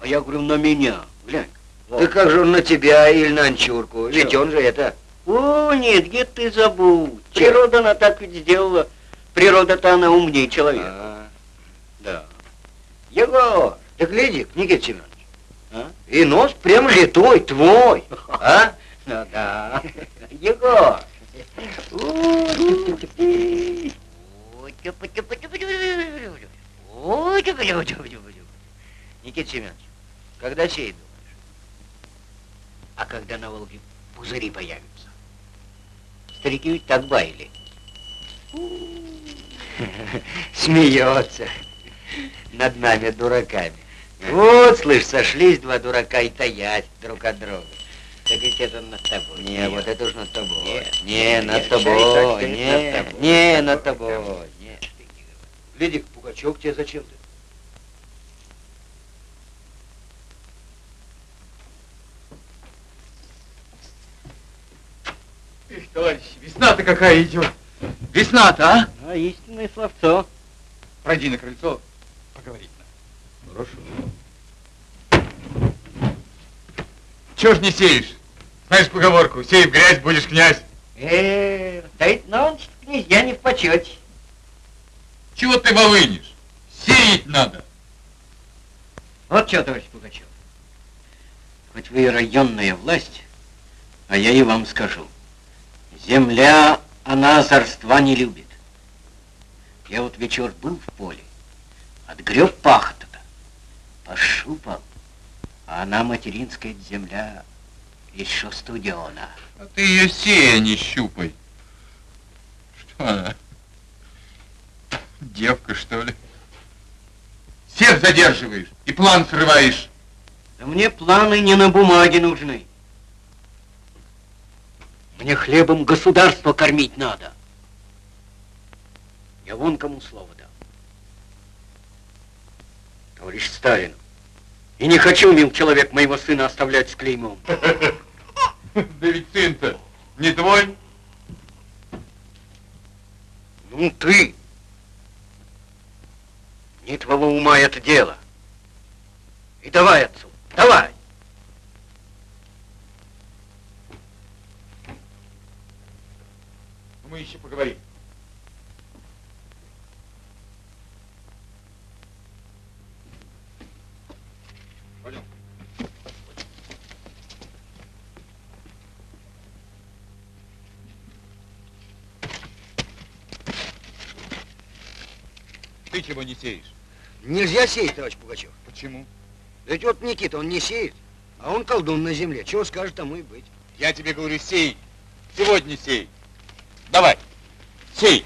А я говорю, на меня. Глянь. Да как же он на тебя или на Анчурку? Ведь Чё? он же это... О, нет, где ты забудь. Природа она так ведь сделала. Природа-то она умнее человека. А, Да. Егор, да гляди, Никита Семенович. А? И нос прям литой, твой. А? [LAUGHS] ну да. Егор. [LAUGHS] Никита Семенович, когда сеять? думаешь? А когда на Волге пузыри появятся? Старики ведь так баяли. [LAUGHS] Смеется над нами, дураками. Вот, слышь, сошлись два дурака и таять друг от друга. Так ведь это над тобой. Не, вот это уж над тобой. Нет, не, над нет, тобой. Не, над тобой. не, над тобой. Гляди, Пугачев тебе зачем ты? Эх, товарищи, весна-то какая идет. Весна-то, а? А, истинное словцо. Пройди на крыльцо, поговорить надо. Хорошо. Чего ж не сеешь? Знаешь поговорку, сей в грязь, будешь князь. Э, да ведь нонче князья не в почете. Чего ты волынишь? Сеять надо. Вот что, товарищ Пугачев. Хоть вы и районная власть, а я и вам скажу. Земля, она озорства не любит. Я вот вечер был в поле, отгреб пахота-то, пошупал, а она материнская земля еще студена. А ты ее сея не щупай. Что она? Девка, что ли? Всех задерживаешь и план срываешь. Да мне планы не на бумаге нужны. Мне хлебом государство кормить надо. Я вон кому слово дал. Товарищ Сталин, и не хочу, мил человек, моего сына оставлять с клеймом. [LAUGHS] Да ведь сын-то не твой. Ну ты! Не твоего ума это дело. И давай отцу, давай! Ну, Мы еще поговорим. Ты чего не сеешь? Нельзя сеять, товарищ Пугачев. Почему? Да ведь вот Никита, он не сеет, а он колдун на земле. Чего скажет, тому и быть. Я тебе говорю, сей. Сегодня сей. Давай, сей.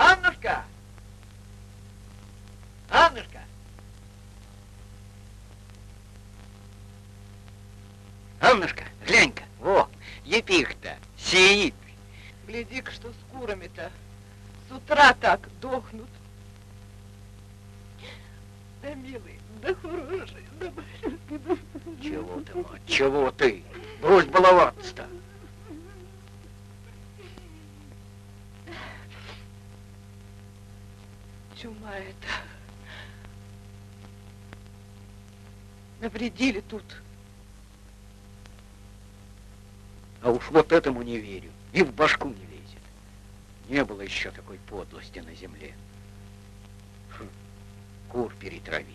Аннушка! Аннушка! Аннушка, глянь-ка, во, епих-то сеет. Гляди-ка, что с курами-то. С утра так дохнут. Да, милый, да хороший, да да... Чего ты, мать, чего ты? Брось баловаться-то. Чума это. Навредили тут. А уж вот этому не верю. И в башку не лезет. Не было еще такой подлости на земле. Кур перетравить.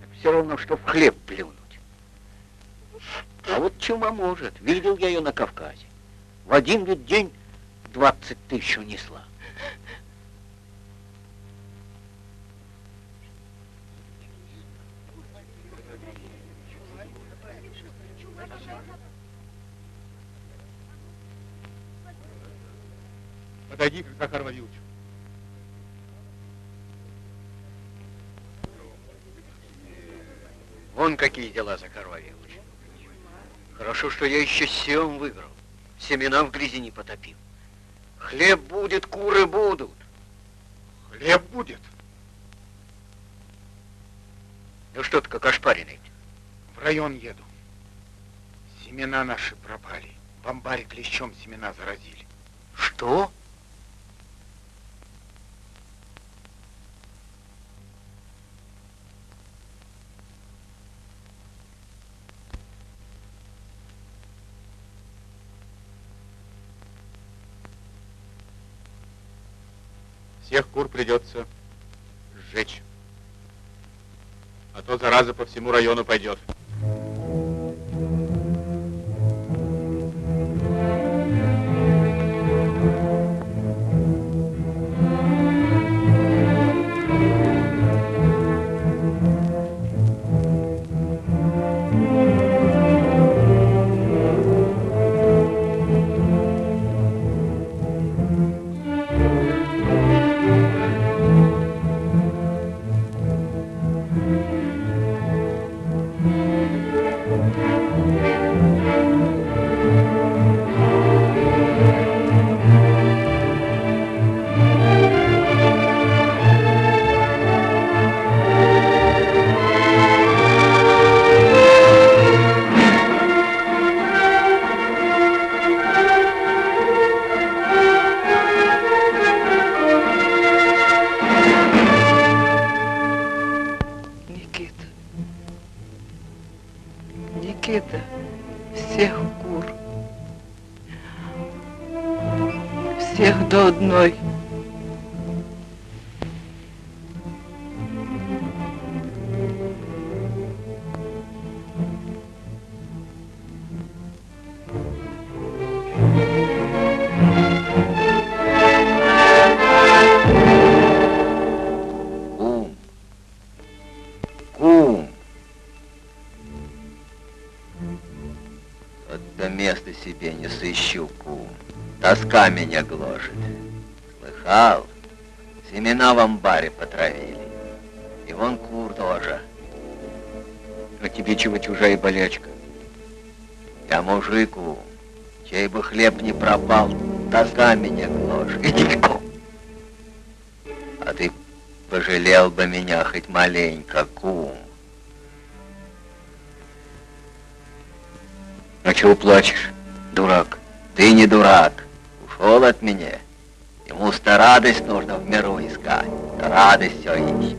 Так все равно, что в хлеб плюнуть. А вот чума может. Видел я ее на Кавказе. В один ведь день 20 тысяч унесла. Подойди к Захару Вон какие дела, Захар Вавилович. Хорошо, что я еще сем выиграл. Семена в грязи не потопил. Хлеб будет, куры будут. Хлеб будет. Ну что ты как ошпаренный? В район еду. Семена наши пропали. В амбаре клещом семена заразили. Что? Всех кур придется сжечь. А то зараза по всему району пойдет. Вот места себе не сыщу, кум. Тоска меня гложет. Слыхал? Семена в амбаре потравили. И вон кур тоже. А тебе чего чужая болячка? Я мужику, чей бы хлеб не пропал, тоска меня гложет. Иди, кум. А ты пожалел бы меня хоть маленько, кум. А чего плачешь, дурак? Ты не дурак. Ушел от меня. Ему-то радость нужно в миру искать. Радость все ищет.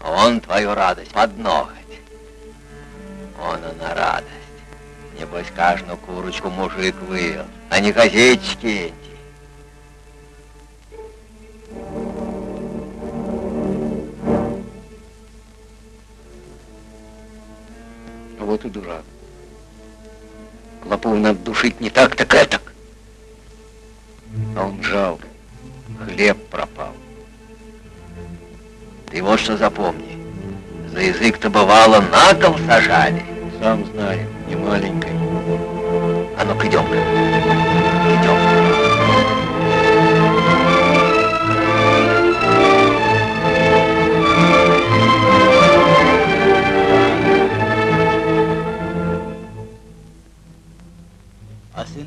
А он твою радость под ноготь. Он она радость. Небось, каждую курочку мужик вывел, а не газетчики эти. Вот и дурак. Клопов надо душить не так, так этак. А он жалко. Хлеб пропал. Ты вот что запомни. За язык-то бывало на кол сажали. Сам знаю, не маленькой. А ну-ка, идем-ка.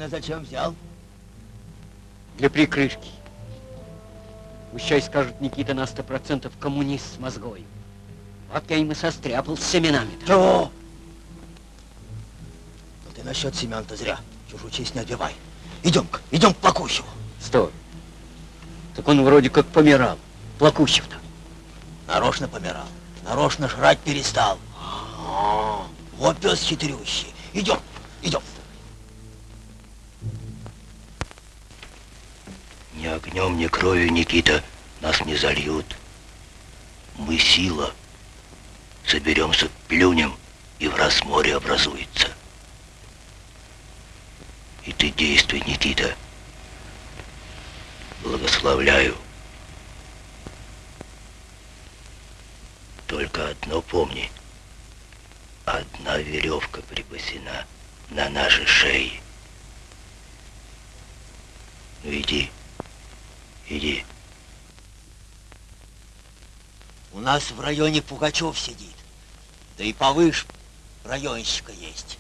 А зачем взял? Для прикрышки. Пущай скажут, Никита на сто процентов коммунист с мозгой. Вот я им и состряпал с семенами. -то. Чего? Ну ты насчет семян-то зря. Чужую честь не отбивай. Идем-ка, идем к Плакущеву. Стой. Так он вроде как помирал. Плакущев-то. Нарочно помирал. Нарочно жрать перестал. Вот пес хитрющий. Идем, идем. Ни огнем, ни кровью, Никита, нас не зальют. Мы сила. Соберемся, плюнем, и в раз море образуется. И ты действуй, Никита. Благословляю. Только одно помни. Одна веревка припасена на нашей шее. Ну иди, иди. У нас в районе Пугачев сидит. Да и повыше районщика есть.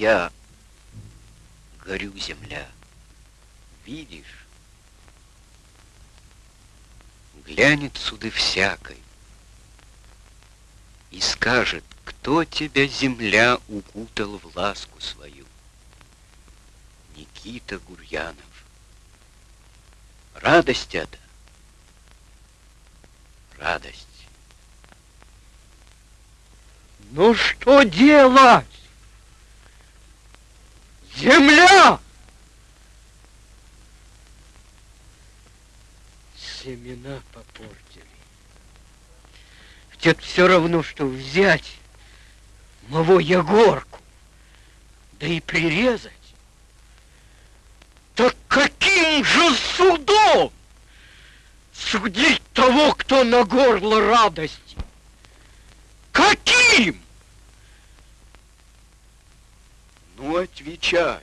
Я горю, земля. Видишь? Глянет суды всякой и скажет, кто тебя, земля, укутал в ласку свою. Никита Гурьянов. Радость это. Радость. Ну что делать? Земля! Семена попортили. Ведь все равно, что взять моего Егорку, да и прирезать. Так каким же судом судить того, кто на горло радости? Каким? Ну, отвечай.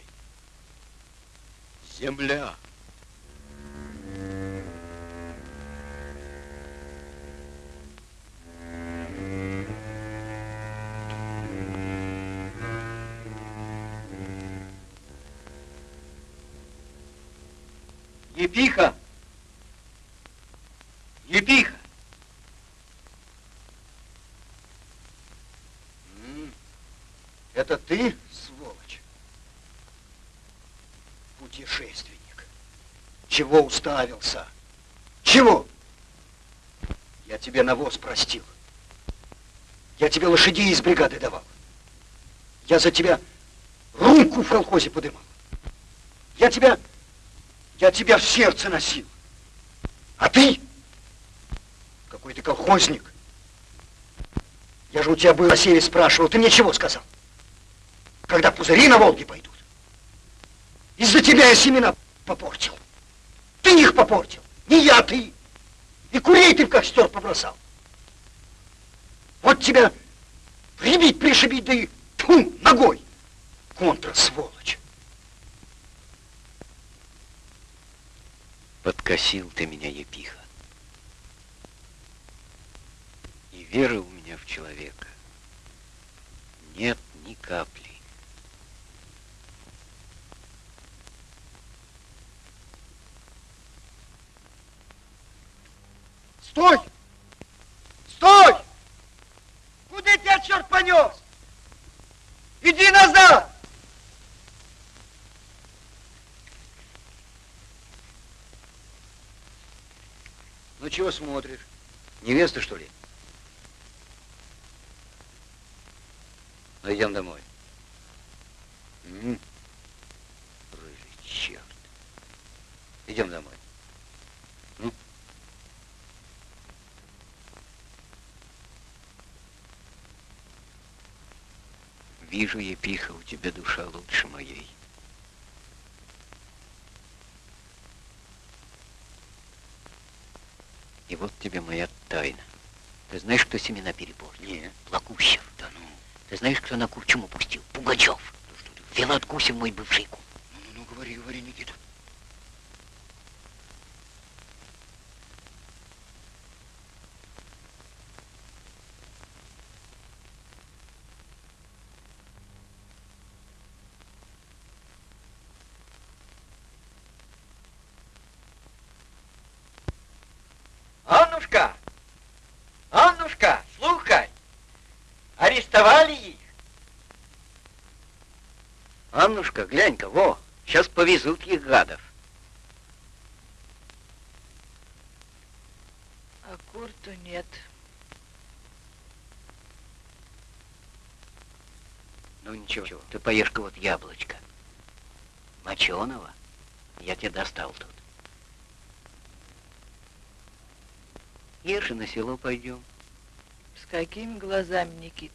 Земля. Епиха! Епиха! Это ты, сволочь? Путешественник. Чего уставился? Чего? Я тебе навоз простил. Я тебе лошадей из бригады давал. Я за тебя руку в колхозе подымал. Я тебя, я тебя в сердце носил. А ты? Какой ты колхозник. Я же у тебя был на спрашивал, ты мне чего сказал? Когда пузыри на Волге пойдут. Из-за тебя я семена попортил. Ты их попортил, не я, ты. И курей ты в костер побросал. Вот тебя прибить, пришибить, да и тьфу, ногой. Контра, сволочь. Подкосил ты меня, епиха. И веры у меня в человека нет ни капли. Стой! Стой! Куда тебя черт понес? Иди назад! Ну чего смотришь? Невеста, что ли? Ну, идем домой. М -м. Рыжий черт. Идем домой. Ну? Вижу, епиха, у тебя душа лучше моей. И вот тебе моя тайна. Ты знаешь, кто семена перепортил? Нет. Плакущев. Да ну. Ты знаешь, кто на курчум упустил? Пугачев. Да что ты? Филат Гусев мой бывший кум. Ну, ну, ну, говори, говори, Никита. Аннушка! Аннушка, слухай! Арестовали их? Аннушка, глянь-ка, во, сейчас повезут их гадов. А курту нет. Ну ничего, ты поешь-ка вот яблочко. Моченого. Я тебе достал тут. Ешь и на село пойдем. С какими глазами, Никит?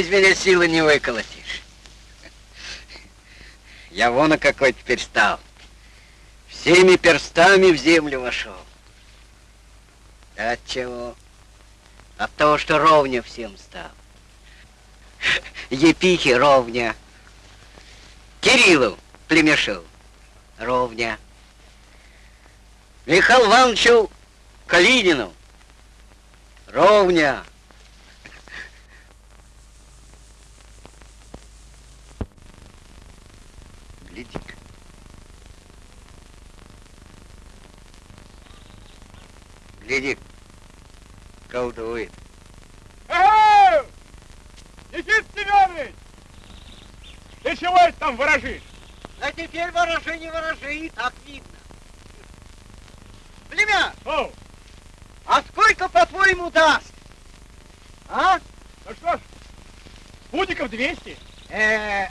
Из меня силы не выколотишь. Я вон какой теперь стал. Всеми перстами в землю вошел. От чего? От того, что ровня всем стал. Епихе ровня. Кириллу племешу ровня. Михаил Ивановичу Калинину ровня. Гляди, колдует. Эй! Никит Семенович! Ты чего это там ворожишь? А теперь ворожи, не ворожи, и так видно. Племя! О, А сколько, по-твоему, даст? А? ну что ж, путиков 200. Э,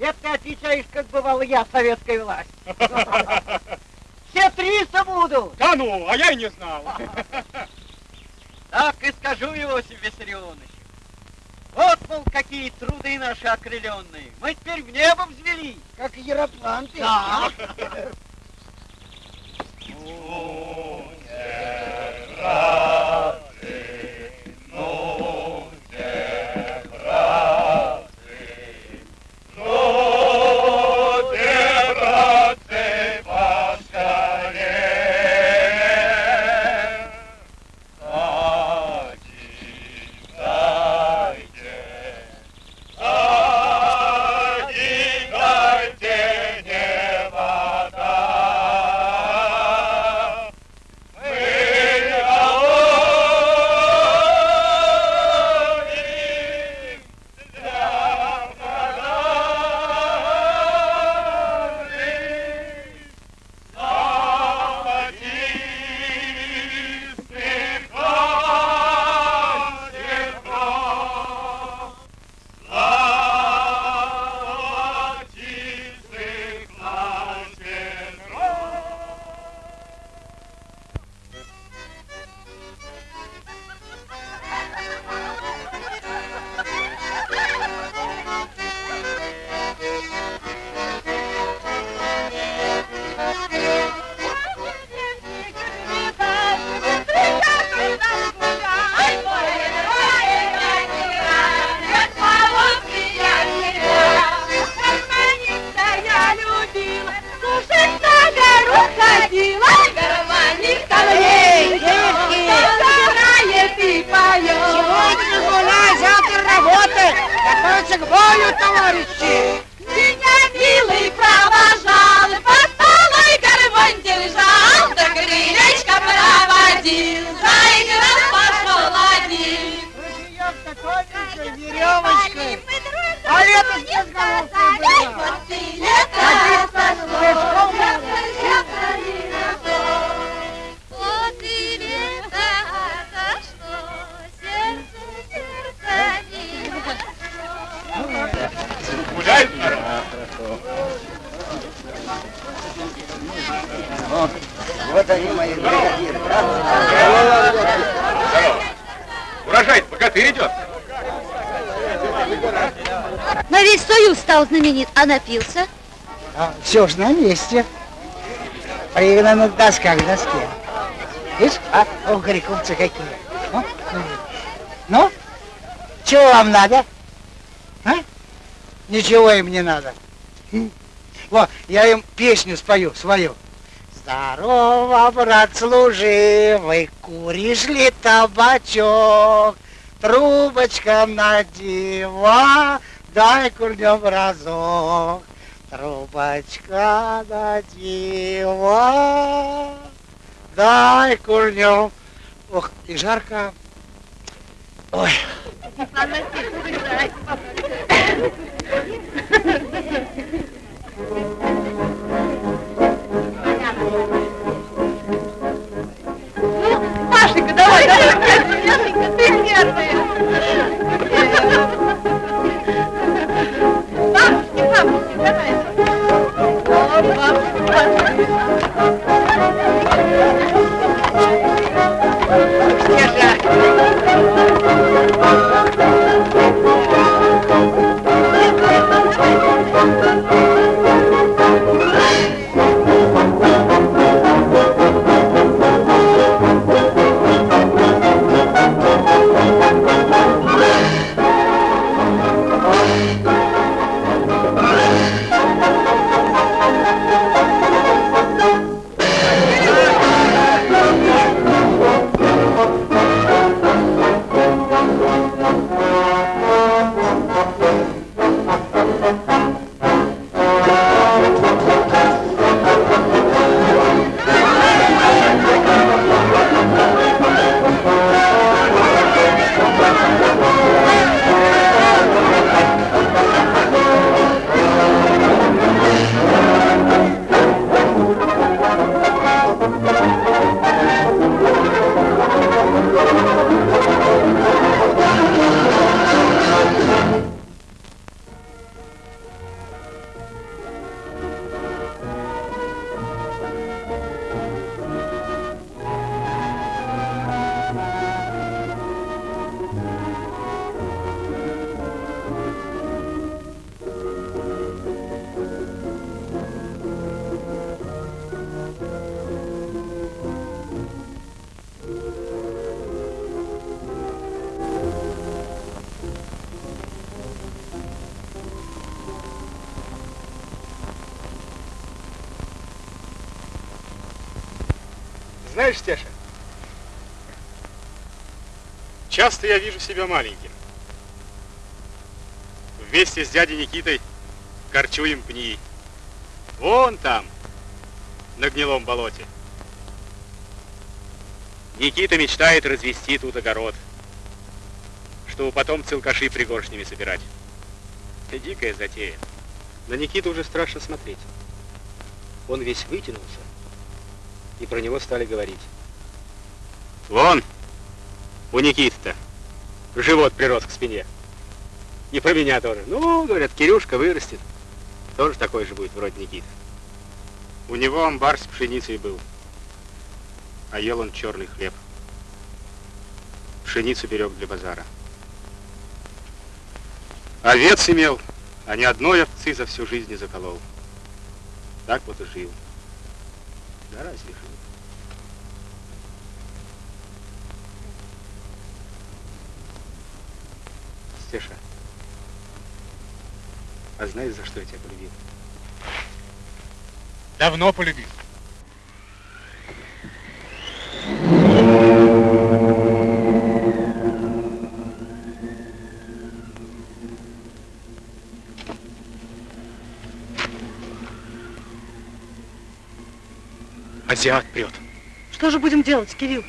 это ты отвечаешь, как бывало я, советская власть. [LAUGHS] Все 300 будут. Да ну, а я и не знал. [LAUGHS] Так и скажу, Иосиф Виссарионович. Вот, мол, какие труды наши окрыленные. Мы теперь в небо взвели. Как яропланты. Да. [LAUGHS] Готовься к бою, товарищи! Меня, милый, провожал, под полой гармонь держал, да крылечко проводил, заиграл, пошел один. веревочкой. А лето с головкой было. Вот ты лето сошло, Благодарю, мои бригадиры. Здорово. Урожай, богатырь идет. На весь союз стал знаменит, а напился? А, все ж на месте. Примерно на досках, доске. Видишь, а, о, грековцы какие. Ну, ну, чего вам надо? А? Ничего им не надо. Хм. Вот я им песню спою, свою. Здорово, брат служивый, куришь ли табачок? Трубочка надева, дай курнем разок. Трубочка надева, дай курнем. Ох, и жарко. Ой. Машенька, Машенька, ты Знаешь, Стеша, часто я вижу себя маленьким. Вместе с дядей Никитой корчуем пни. Вон там, на гнилом болоте. Никита мечтает развести тут огород, чтобы потом целкаши пригоршнями собирать. Дикая затея. На Никиту уже страшно смотреть. Он весь вытянулся, и про него стали говорить. Вон, у Никиты-то живот прирос к спине. И про меня тоже. Ну, говорят, Кирюшка вырастет. Тоже такой же будет, вроде Никиты. У него амбар с пшеницей был. А ел он черный хлеб. Пшеницу берег для базара. Овец имел, а ни одной овцы за всю жизнь не заколол. Так вот и жил. Да разве жил? Стеша, а знаешь, за что я тебя полюбил? Давно полюбил. Азиат прет. Что же будем делать, Кирилл?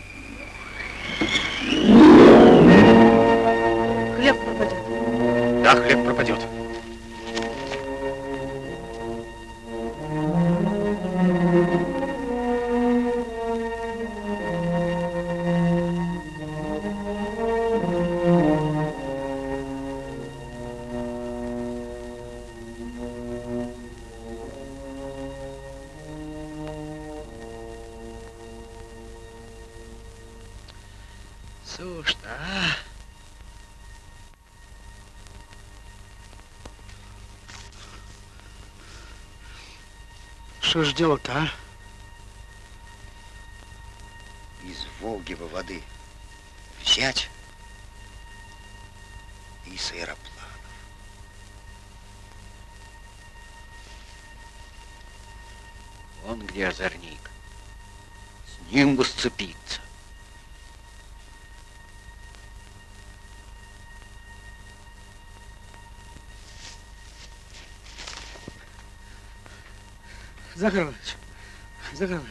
Что ж делать-то, а? Из Волги бы воды взять и с аэроплана. Вон где озорник. С ним бы сцепиться. Захар Захар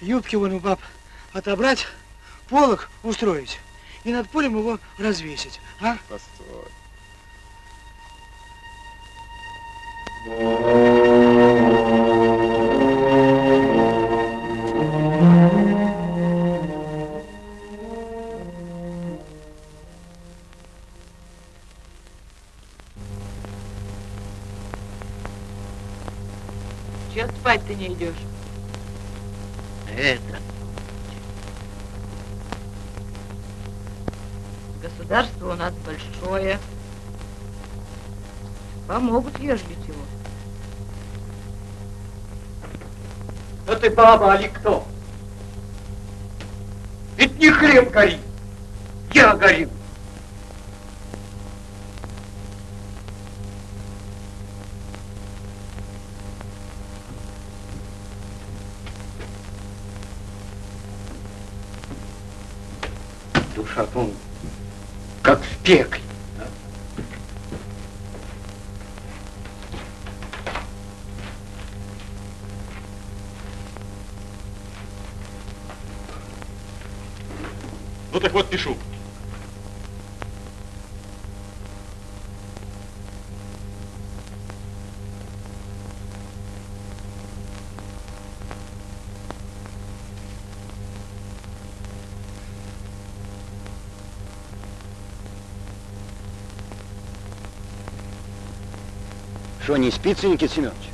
юбки вон у баб отобрать, полок устроить и над полем его развесить, а? Постой. Ты не идешь? Это. Государство у нас большое. Помогут, ежели чего. Да ты баба, али кто? Пекле. Что, не спится, Никита Семенович?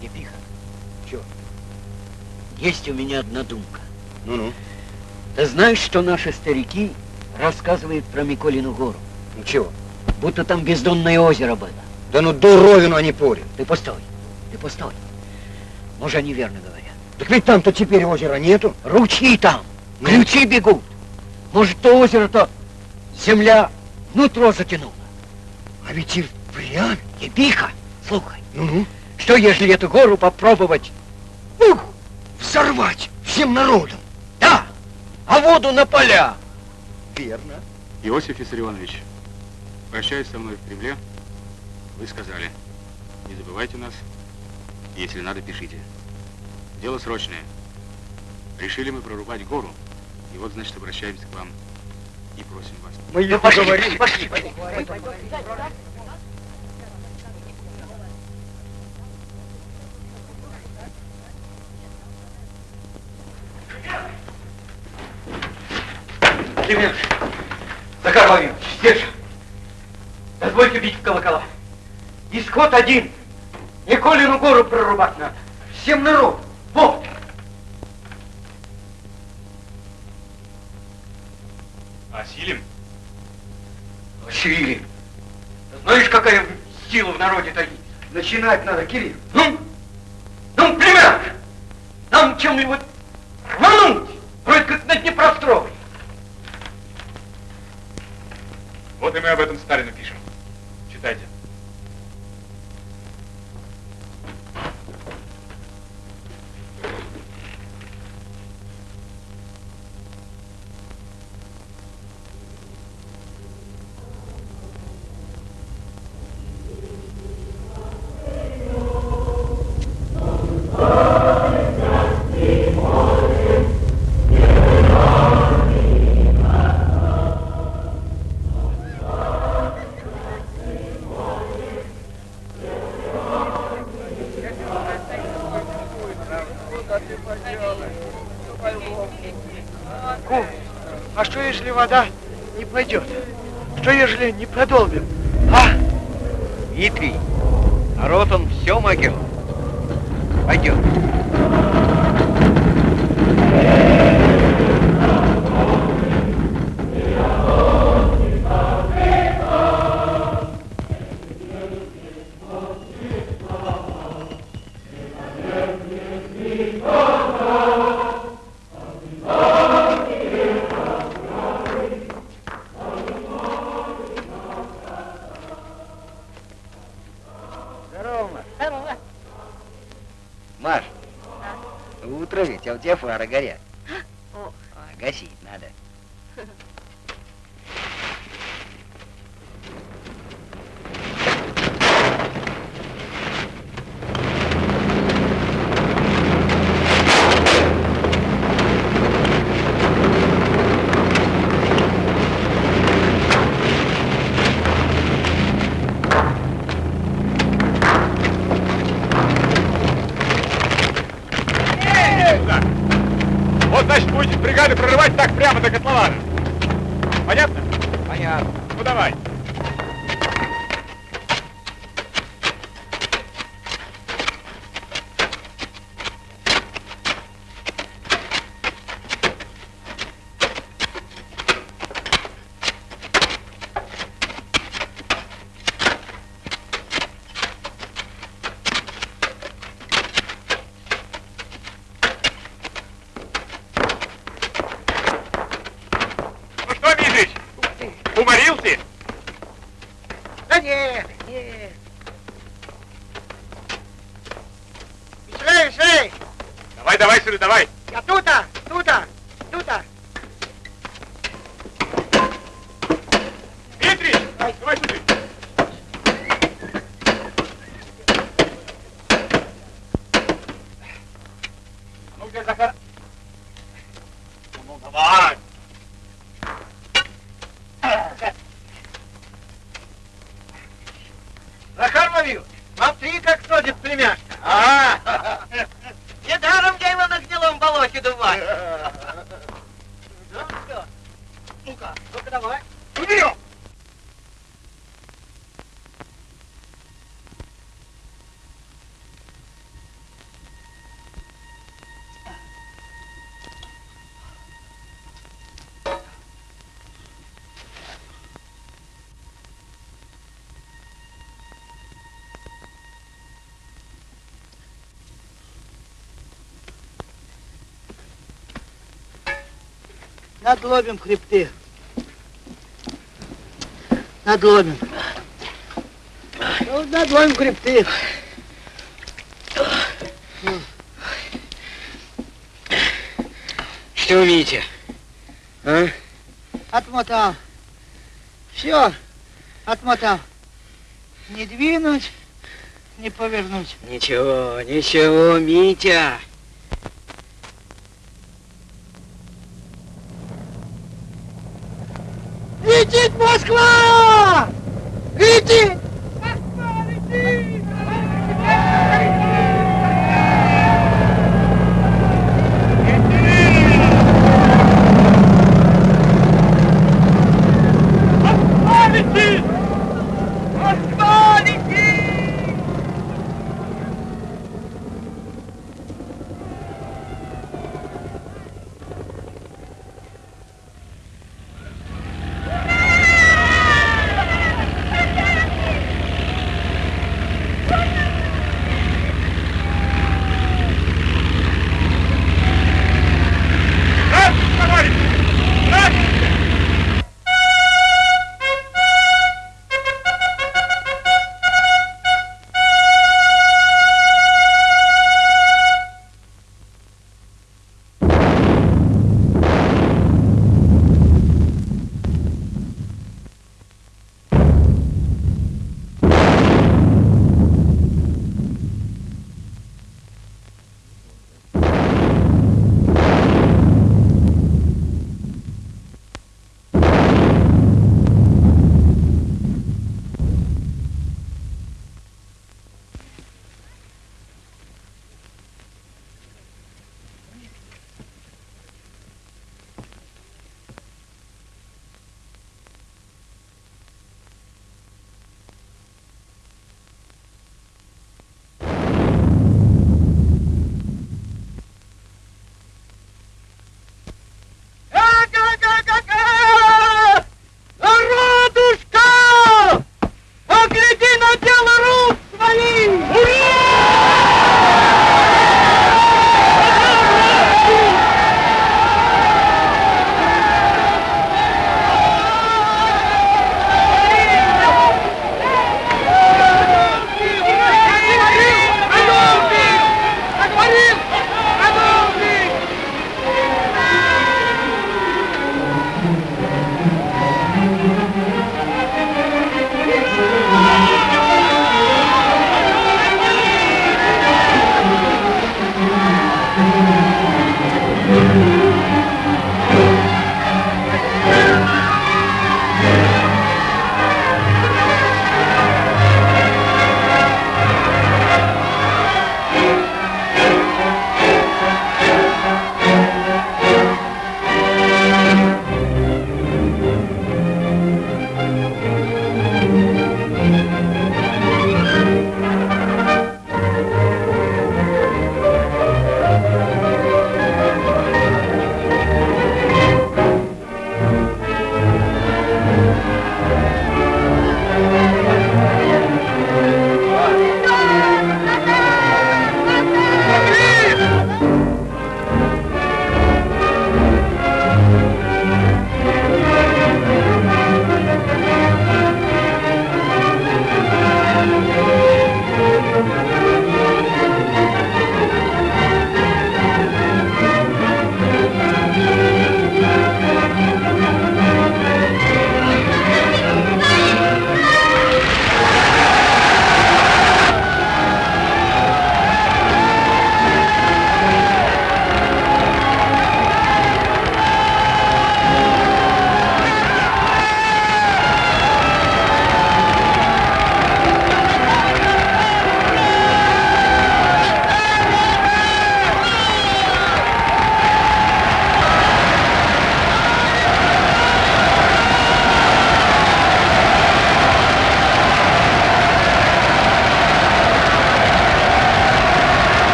Епиха, Чё? есть у меня одна думка. Ну-ну. Ты знаешь, что наши старики рассказывают про Миколину гору? Ну чего? Будто там бездонное озеро было. Да ну дуровину они порят. Ты постой, ты постой. Может, они верно говорят. Так ведь там-то теперь озера нету. Ручьи там, Ну? ключи бегут. Может, то озеро-то земля нутро затянула. А ведь и впрямь. Епиха, слухай, Ну-ну. что если эту гору попробовать? Ух, взорвать всем народом. Да, а воду на поля. Верно. Иосиф Виссарионович, прощаясь со мной в Кремле, вы сказали, не забывайте нас, если надо, пишите. Дело срочное. Решили мы прорубать гору, и вот, значит, обращаемся к вам и просим вас. Мы Ну, пошли, пошли, пошли. Семенович, Захар Владимирович, здесь же. Дозвольте бить в колокола. Исход один. Николину гору прорубать надо. Всем народ. Начинать надо, Кирилл. Ну, вода не пойдет? Что ежели не продолбим? Старогоре. Надломим хребты. Надломим. Ну, надломим хребты. Что умеете? А? Отмотал. Все, отмотал. Не двинуть, не повернуть. Ничего, ничего, Митя. Climb!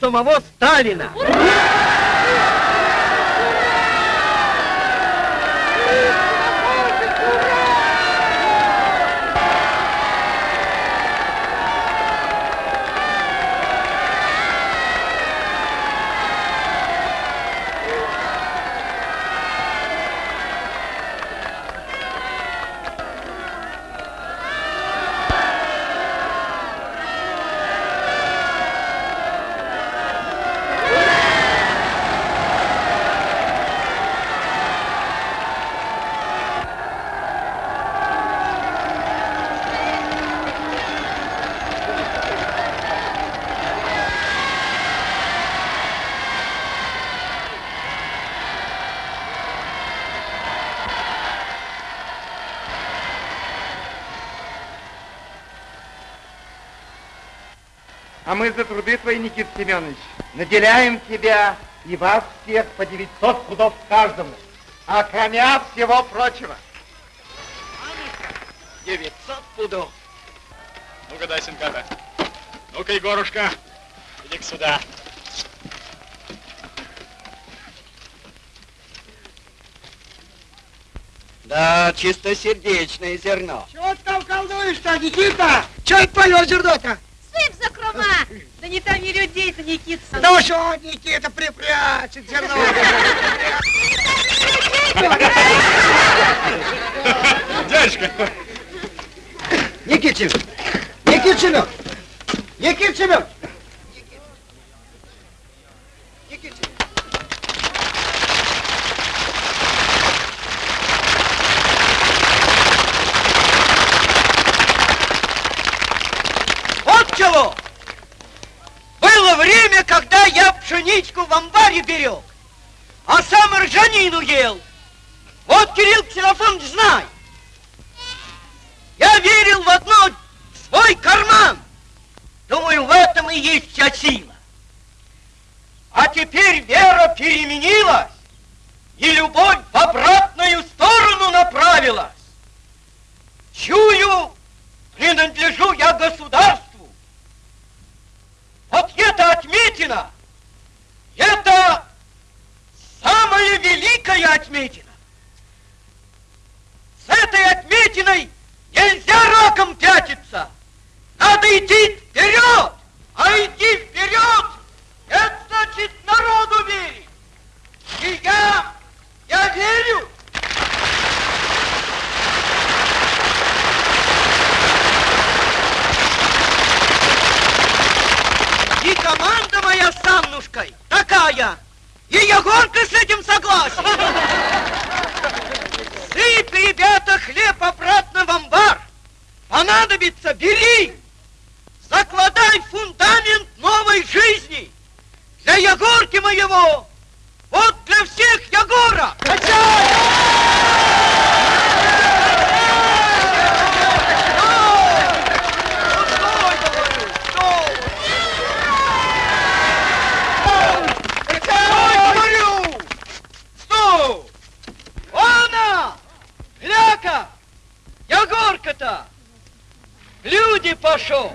Самого Сталина. А мы за труды твои, Никит Семенович, наделяем тебя и вас всех по 900 пудов каждому, а кроме всего прочего. 900 пудов. Ну-ка дай сынка-то. Ну-ка, Егорушка, иди сюда. Да, чистосердечное зерно. Чего ты там колдуешь-то, Никита? Че это твое зерно-то? Сыпь закрома! Да не томи людей-то, Никита. Ну что, Никита, припрячет зерно. [LAUGHS] Дядюшка! Никит Семенович! Никит Семенович! Никит Семенович! Вот чего! Было время, когда пшеничку в амбаре берег, а сам ржанину ел. Вот, Кирилл Ксенофонович, знай. Я верил в одно свой карман. Думаю, в этом и есть вся сила. А теперь вера переменилась, и любовь в обратную сторону направилась. Чую, принадлежу я государству. Вот это отметина, это самая великая отметина. С этой отметиной нельзя раком пятиться. Надо идти вперед, а идти вперед, это значит народу верить. И я, я верю. И команда моя с Аннушкой такая. И Егорка с этим согласен. Сыпь, ребята, хлеб обратно в амбар. Понадобится, бери. Закладай фундамент новой жизни. Для Егорки моего. Вот для всех Егора. Стой, Егорка-то! Люди пошел!